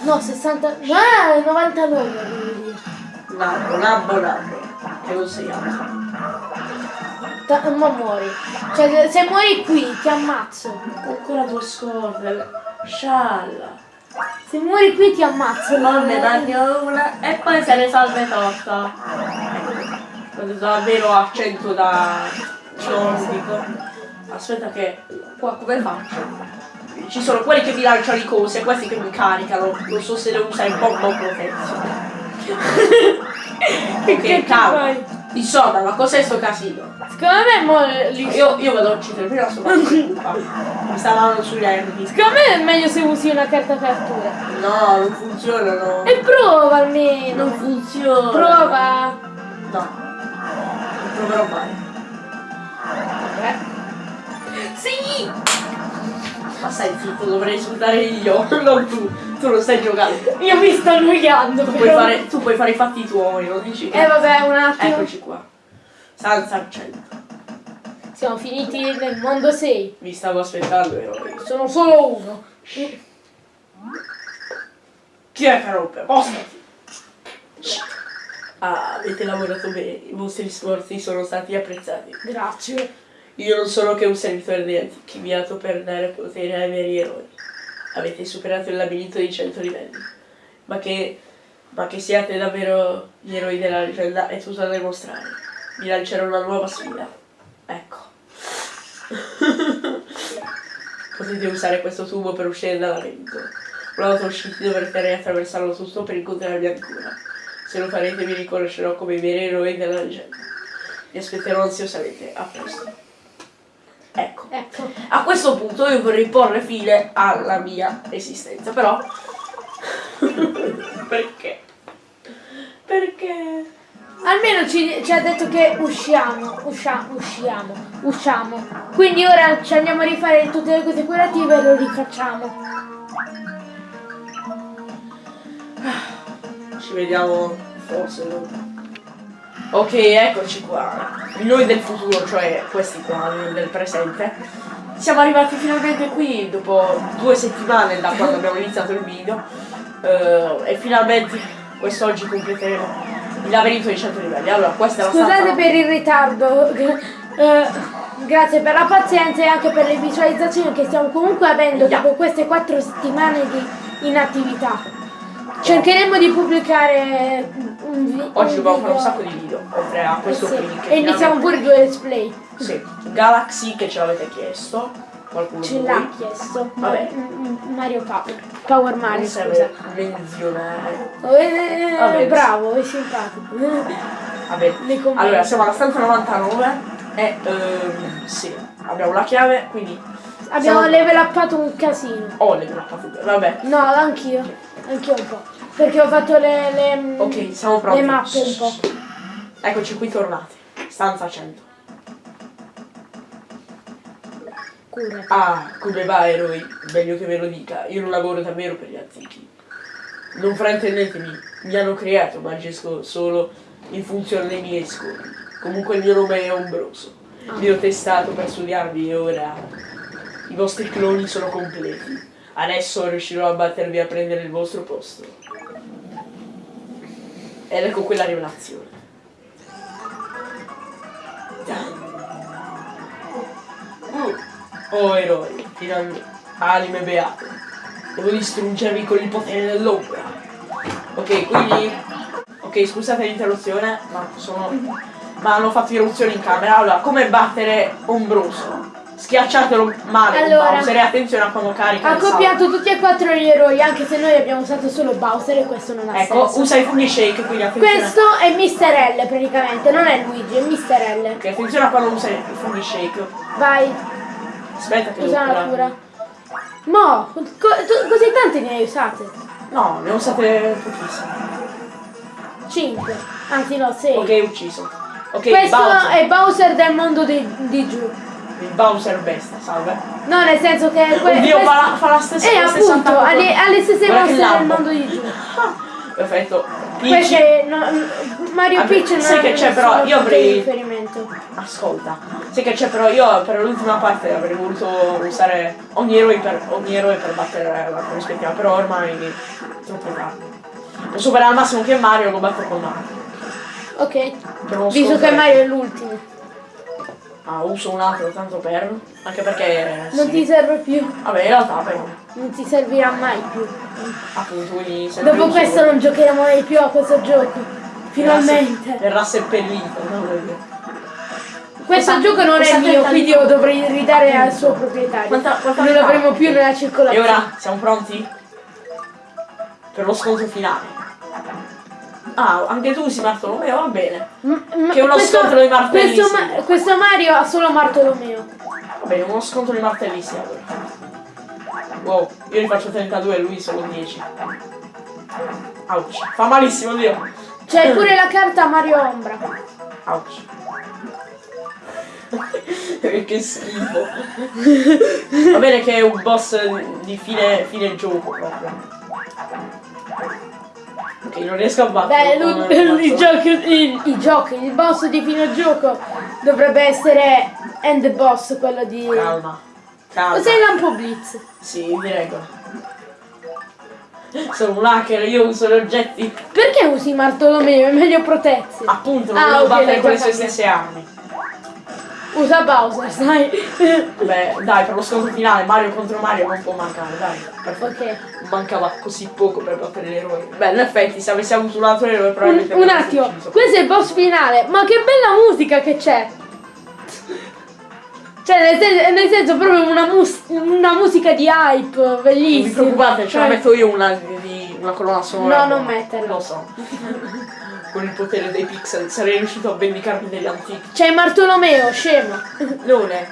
No, 60. Ah, 99 volevo dire. Nabbo, nabbo, nabbo. Che non sei altro. Ta- ma muori. Cioè, se- muori qui ti ammazzo. Ancora due scorde. Scialla. Se muori qui ti ammazzo. Non ne mangio una e poi se ne salve. Quando davvero accento da nordico. Aspetta che qua come faccio? Ci sono quelli che mi lanciano i cosi e questi che mi caricano. Non so se le usa in bomba o protezione. Che Ok, cazzo calma. Fai? Insomma, ma cos'è sto casino? Secondo me mo li- Io, io vado a uccidere prima sto. Mi stavano sugli nervi. Secondo me è meglio se usi una carta cattura. No, non funzionano. E prova almeno. Non funziona. Prova. No. Non proverò mai. Vabbè. Sì! Ma stai zitto, dovrei insultare io, non tu. Tu non stai giocando. Io mi sto annoiando. Tu puoi fare, tu puoi fare i fatti tuoi, non dici che... Eh vabbè, un attimo. Eccoci qua. Stanza al centro. Siamo finiti nel mondo 6. Vi stavo aspettando eroi. Sono solo uno. Chi è che rompe? Postati! Ah, avete lavorato bene, i vostri sforzi sono stati apprezzati. Grazie. Io non sono che un servitore di archiviato per dare potere ai veri eroi. Avete superato il labirinto di 100 livelli. Ma che, ma che siate davvero gli eroi della leggenda è tutto da dimostrare. Vi lancerò una nuova sfida. Ecco. Potete usare questo tubo per uscire dal labirinto. Una volta usciti dovrete riattraversarlo tutto per incontrarmi ancora. Se lo farete vi riconoscerò come i veri eroi della leggenda. Vi aspetterò ansiosamente. A presto. Ecco. Ecco. A questo punto io vorrei porre fine alla mia esistenza, però... Perché? Perché? Almeno ci, ci ha detto che usciamo, usciamo, usciamo, usciamo. Quindi ora ci andiamo a rifare tutte le cose curative e lo rifacciamo. Ci vediamo forse dopo. Ok, eccoci qua. Noi del futuro, cioè questi qua, noi del presente. Siamo arrivati finalmente qui dopo due settimane da quando abbiamo iniziato il video. eh, e finalmente quest'oggi completeremo il labirinto di 100 livelli. Allora, questa è la Scusate stanza- per il ritardo. eh, grazie per la pazienza e anche per le visualizzazioni che stiamo comunque avendo Yeah. dopo queste quattro settimane di inattività. Cercheremo di pubblicare un, vi- Oggi dobbiamo fare un video. sacco di video, oltre a questo Sì, qui. che E iniziamo pure due let's play. Sì, Galaxy che ce l'avete chiesto. Qualcuno Ce l'ha chiesto. Vabbè. Mm, mm, Mario Power. Power Mario, scusa. menzionare. Eh, Vabbè. bravo, è simpatico. Vabbè. Allora, siamo alla stanza 99 e ehm, sì, abbiamo la chiave, quindi Abbiamo siamo- level uppato un casino. ho le grappate. Vabbè. No, anch'io. Anch'io un po'. Perché ho fatto le, le, mm, Ok, siamo pronti. le mappe un po'. Eccoci qui tornati. Stanza 100. Cura. Ah, come va eroi? Meglio che ve lo dica. Io non lavoro davvero per gli antichi. Non fraintendetemi, mi hanno creato, ma agisco solo in funzione dei miei scopi. Comunque il mio nome è Ombroso. Vi ho testato per studiarvi e ora i vostri cloni sono completi. Adesso riuscirò a battervi a prendere il vostro posto. Ed ecco quella rivelazione. Uh, oh eroi, finalmente, anime beate. Devo distruggervi con il potere dell'ombra. Ok, quindi... Ok, scusate l'interruzione, ma sono... Ma hanno fatto irruzione in camera. Allora, come battere Ombroso? Schiacciatelo male Allora. Bowser e attenzione a quando carica Ha copiato tutti e quattro gli eroi, anche se noi abbiamo usato solo Bowser e questo non ha Ecco, senso. usa i funghi shake, quindi attenzione. Questo è Mr. L praticamente, non è Luigi, è Mr. L. Ok, attenzione a quando usa i funghi shake. Vai, Aspetta che usa la cura. Mo, co- così tante ne hai usate? No, ne ho usate pochissime. 5, anzi no, 6. Ok, ucciso. Ok, Questo Bowser. è Bowser del mondo di, di giù. Il Bowser bestia, salve. No, nel senso che Oddio, fa la, fa la stessa Eh, la stessa appunto, attacco. ha le, ha le stesse mosse del mondo di giù. Perfetto. Peach, Perché no, Mario Vabbè, Peach non sai che c'è, però, io avrei- ascolta. Sai che c'è però io per l'ultima parte avrei voluto usare ogni eroe per, ogni eroe per battere la rispettiva, però ormai è troppo tardi. Per superare al massimo che Mario lo batto con Mario. Ok, visto che Mario è l'ultimo. Ah, uso un altro tanto per. Anche perché. Non sì. ti serve più, Vabbè, in realtà però. non ti servirà mai più. Appunto, quindi Dopo lo questo non giocheremo mai più a questo gioco. Finalmente. Verrà seppellito, no? Questo Quanta- gioco non è mio, quindi di- io dovrei ridare al suo proprietario. Quanta- quanta non età? l'avremo più nella E circolazione. ora siamo pronti? Per lo scontro finale. Ah, anche tu usi Bartolomeo, va bene. M- ma Che è uno scontro di martelli, Questo. Ma- questo Mario ha solo Bartolomeo. Va bene, uno scontro di martelli sì, allora. Wow, io ne faccio 32 e lui solo 10. Ouch. Fa malissimo, Dio. C'è pure la carta Mario Ombra. Ouch. che schifo. Va bene che è un boss di fine, fine gioco proprio. Ok, non riesco a battere. Beh, lui- i, giochi, i, i giochi, il boss di fine gioco dovrebbe essere End Boss, quello di... Calma. Calma. Cos'è il lampo blitz? Sì, mi regola. Sono un hacker, io uso gli oggetti. Perché usi Bartolomeo? È meglio protezione. Appunto, non Ah, devo ok, battere con le sue stesse armi. Usa Bowser, sai? Beh, dai, per lo scontro finale, Mario contro Mario non può mancare, dai. Ok. Mancava così poco per battere l'eroe. Beh, in effetti, se avessi avuto un altro eroe Un, probabilmente un avresti attimo, questo è il boss finale. Ma che bella musica che c'è! Cioè, nel senso, nel senso proprio una, mus- una musica di hype, Non vi bellissima. preoccupate, ce la Cioè, metto io una, di, una colonna sonora. No, non metterla. Lo so. Con il potere dei pixel sarei riuscito a vendicarmi degli antichi. C'è Bartolomeo, scemo. Non è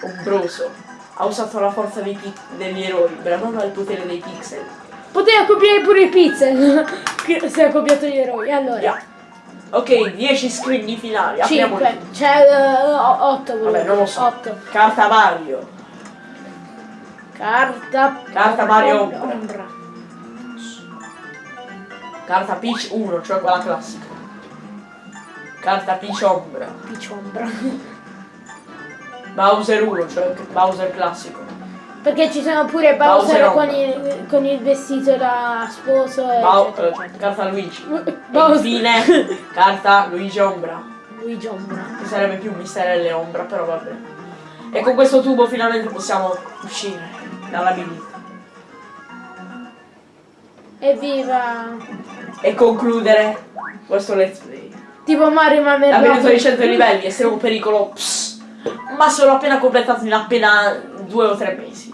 ombroso. Ha usato la forza degli eroi, bravando al potere dei pixel. Poteva copiare pure i pixel. Se ha copiato gli eroi. Allora, Yeah. Ok, 10 scrigni finali. Apriamoli 5. tutti. C'è 8. Vabbè, non lo so. 8. Carta Mario. Carta. Carta Mario Ombra. Ombra. Carta Peach 1, cioè quella classica. Carta Peach Ombra. Piciombra. Bowser 1, cioè Bowser classico. Perché ci sono pure Bowser Bowser Ombra. con il, con il vestito da sposo. Bow- eccetera, eh, eccetera. carta Luigi. E Bowser. infine, carta Luigi Ombra. Luigi Ombra. Che sarebbe più Misterelle Ombra, però va bene. E con questo tubo finalmente possiamo uscire dalla labirinto. Evviva! E concludere questo let's play. Tipo Mario ma Labirinto di 100 livelli, estremo pericolo. Psst. Ma sono appena completato in appena due o tre mesi.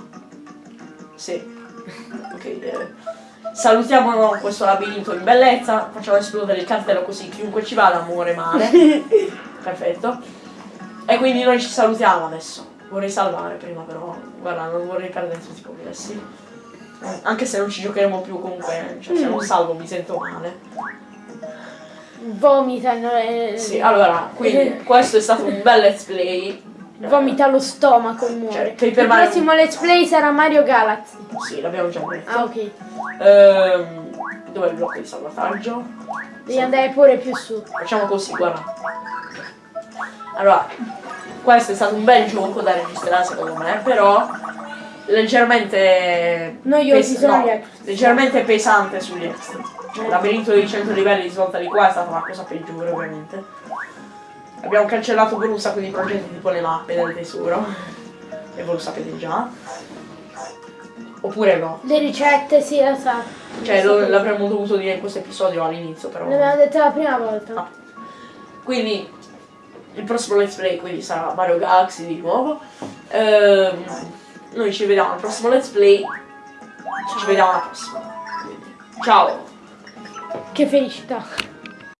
Sì. Ok. eh. Salutiamo questo labirinto in bellezza. Facciamo esplodere il cartello così chiunque ci vada muore male. Perfetto. E quindi noi ci salutiamo adesso. Vorrei salvare prima però. Guarda, non vorrei perdere tutti i progressi. Anche se non ci giocheremo più comunque. Cioè se non salvo mi sento male. Vomitano. eh, Sì, allora, quindi questo è stato un bel let's play. Vomita lo stomaco e muore. Cioè, Paper Il Mario- prossimo let's play sarà Mario Galaxy. Sì, l'abbiamo già detto. Ah, ok. Ehm, dov'è il blocco di salvataggio? Devi andare pure più su. Facciamo così, guarda. Allora, questo è stato un bel gioco da registrare secondo me, però leggermente Noiosi sono no, leggermente pesante sugli extra. Cioè, il labirinto di 100 livelli di svolta di qua è stata la cosa peggiore ovviamente. Abbiamo cancellato pure un sacco di progetti tipo le mappe del tesoro. E voi lo sapete già. Oppure no. Le ricette, sì, lo sa. Cioè, lo- l'avremmo dovuto dire in questo episodio all'inizio, però. L'abbiamo detto la prima volta. Ah. Quindi il prossimo let's play quindi sarà Mario Galaxy di nuovo. Ehm, noi ci vediamo al prossimo let's play. Ci vediamo alla prossima. Ciao! Che felicità.